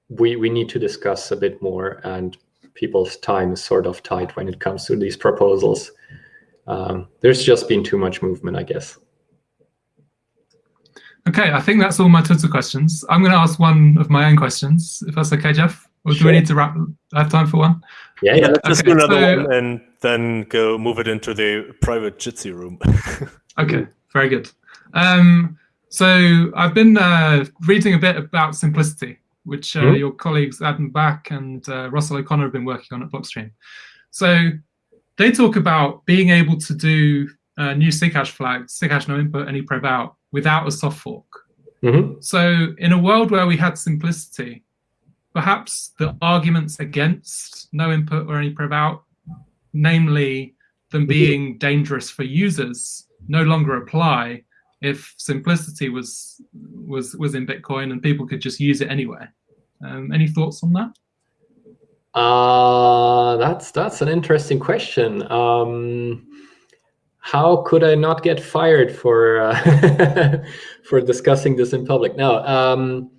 we we need to discuss a bit more, and people's time is sort of tight when it comes to these proposals. Um, there's just been too much movement, I guess. Okay, I think that's all my Twitter questions. I'm going to ask one of my own questions, if that's okay, Jeff. Or do sure. we need to wrap? I have time for one. Yeah, yeah. Let's okay, just do another so, one and then go move it into the private Jitsi room. [LAUGHS] okay, very good. Um, so I've been uh, reading a bit about simplicity, which uh, mm -hmm. your colleagues Adam Back and uh, Russell O'Connor have been working on at Blockstream. So they talk about being able to do uh, new Sighash flags, SIGHASH_NOINPUT, any prev out, without a soft fork. Mm -hmm. So in a world where we had simplicity, perhaps the arguments against no input or any prev out, namely them mm-hmm. being dangerous for users, no longer apply if simplicity was was was in Bitcoin and people could just use it anyway. Um, any thoughts on that? Uh, that's that's an interesting question. Um, how could I not get fired for uh, [LAUGHS] for discussing this in public? No, um,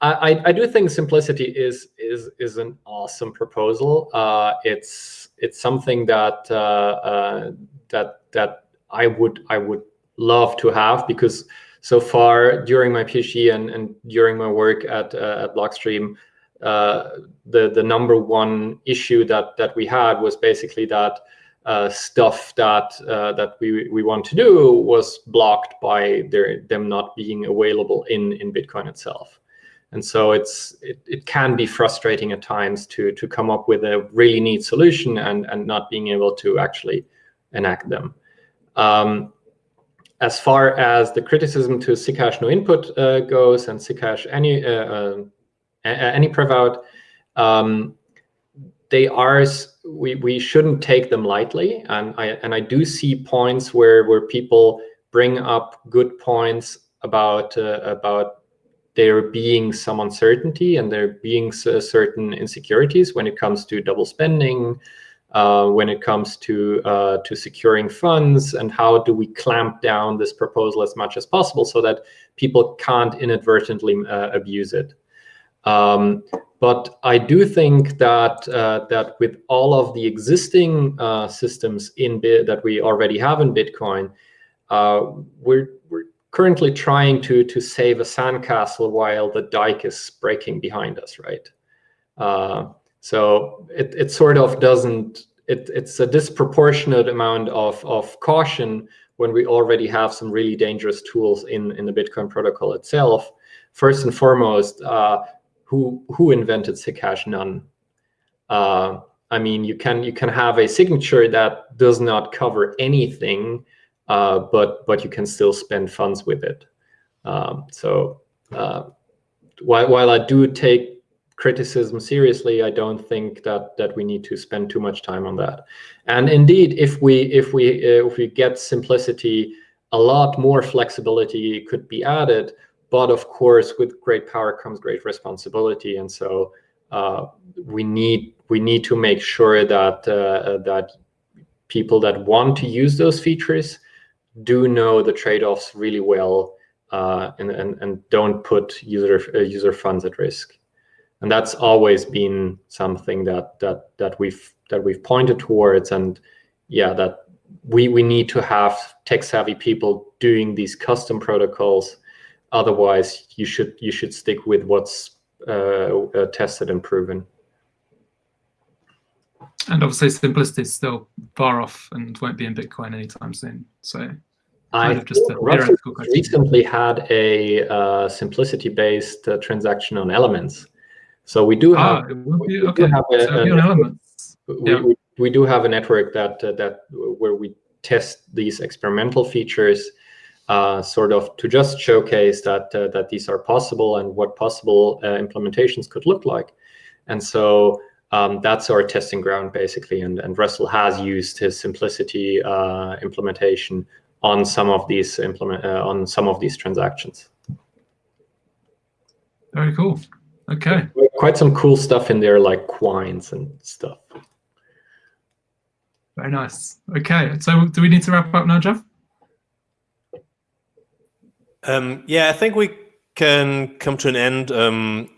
I, I do think simplicity is is is an awesome proposal. Uh, it's it's something that uh, uh, that that I would I would love to have because so far during my PhD and, and during my work at, uh, at Blockstream, the, the number one issue that, that we had was basically that uh, stuff that uh, that we, we want to do was blocked by their, them not being available in, in Bitcoin itself. And so it's it, it can be frustrating at times to to come up with a really neat solution and, and not being able to actually enact them. Um, as far as the criticism to SIGHASH_NOINPUT uh, goes and Sighash any uh, uh, any prevout, um, they are we we shouldn't take them lightly, and I and I do see points where where people bring up good points about uh, about there being some uncertainty and there being certain insecurities when it comes to double spending, uh, when it comes to uh, to securing funds and how do we clamp down this proposal as much as possible so that people can't inadvertently uh, abuse it. Um, but I do think that uh, that with all of the existing uh, systems in that we already have in Bitcoin, uh, we're we're currently trying to to save a sandcastle while the dike is breaking behind us, right? So it, it sort of doesn't, it, it's a disproportionate amount of, of caution when we already have some really dangerous tools in, in the Bitcoin protocol itself. First and foremost, uh, who, who invented Sighash? None. Uh, I mean, you can you can have a signature that does not cover anything, uh, but but you can still spend funds with it. Um, so uh, while while I do take criticism seriously, I don't think that that we need to spend too much time on that. And indeed, if we if we uh, if we get simplicity, a lot more flexibility could be added. But of course, with great power comes great responsibility, and so uh, we need we need to make sure that uh, that people that want to use those features do know the trade-offs really well uh, and, and and don't put user uh, user funds at risk and that's always been something that that that we've that we've pointed towards and yeah that we we need to have tech savvy people doing these custom protocols. Otherwise, you should you should stick with what's uh, uh, tested and proven. And obviously, simplicity is still far off and won't be in Bitcoin anytime soon. So, I have just a theoretical question. recently had a uh, simplicity-based uh, transaction on Elements. So we do ah, have, be, okay. have a, so a Elements. We, yeah. we, we, do have a network that uh, that where we test these experimental features, uh, sort of to just showcase that uh, that these are possible and what possible uh, implementations could look like. And so um, that's our testing ground basically. And, and Russell has used his simplicity uh, implementation on some of these implement uh, on some of these transactions. Very cool. Okay. Quite some cool stuff in there, like quines and stuff. Very nice. Okay, so do we need to wrap up now, Jeff? Um, yeah, I think we can come to an end. Um,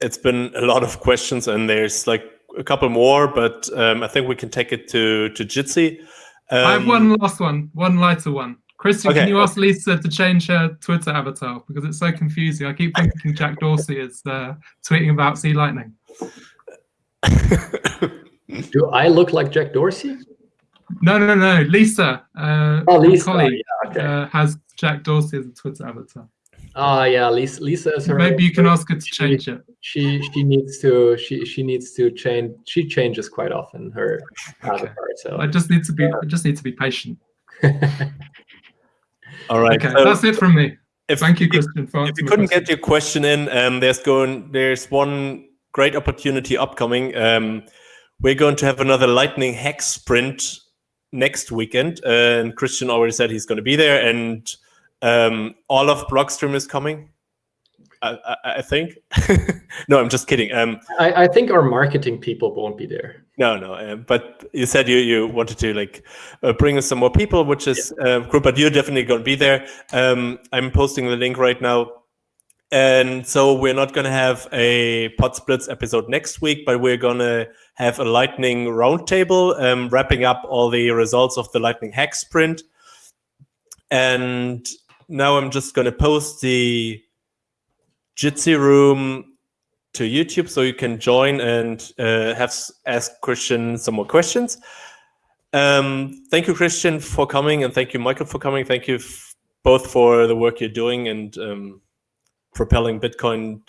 it's been a lot of questions, and there's like a couple more, but um, I think we can take it to to Jitsi. I have one um, last one, one lighter one. Christian, okay. can you ask Lisa to change her Twitter avatar because it's so confusing? I keep thinking Jack Dorsey is uh, tweeting about C-Lightning. Do I look like Jack Dorsey? No, no, no. Lisa, uh, oh, Lisa. Colleague, yeah, okay. uh, has Jack Dorsey as a Twitter avatar. Oh yeah, Lisa. Lisa is her. Maybe you can ask her to change she, it. She she needs to she she needs to change. She changes quite often her okay. avatar. So I just need to be I just need to be patient. [LAUGHS] All right. Okay, so that's it from me. If, Thank you, Christian. For if you couldn't question. get your question in, um, there's going there's one great opportunity upcoming. Um, we're going to have another Lightning Hack Sprint next weekend, and Christian already said he's going to be there, and um, all of Blockstream is coming. I, I, I think. [LAUGHS] no, I'm just kidding. Um, I, I, think our marketing people won't be there. No, no. Uh, but you said you you wanted to like uh, bring us some more people, which is yeah. uh, cool. But you're definitely going to be there. Um, I'm posting the link right now. And so we're not going to have a Potzblitz episode next week, but we're going to have a Lightning roundtable, um, wrapping up all the results of the Lightning Hack Sprint. And now I'm just going to post the Jitsi room to YouTube so you can join and uh, have ask Christian some more questions. Um, thank you, Christian, for coming, and thank you, Michael, for coming. Thank you both for the work you're doing and um, propelling Bitcoin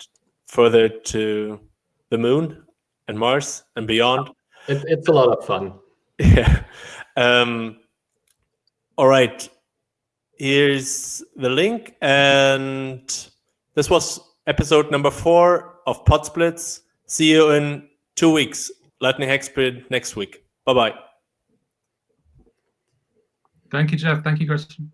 further to the moon and Mars and beyond. It, it's a lot of fun. [LAUGHS] Yeah. Um, all right. Here's the link. And this was episode number four of Potzblitz. See you in two weeks. Lightning Hack Sprint next week. Bye bye. Thank you, Jeff. Thank you, Christian.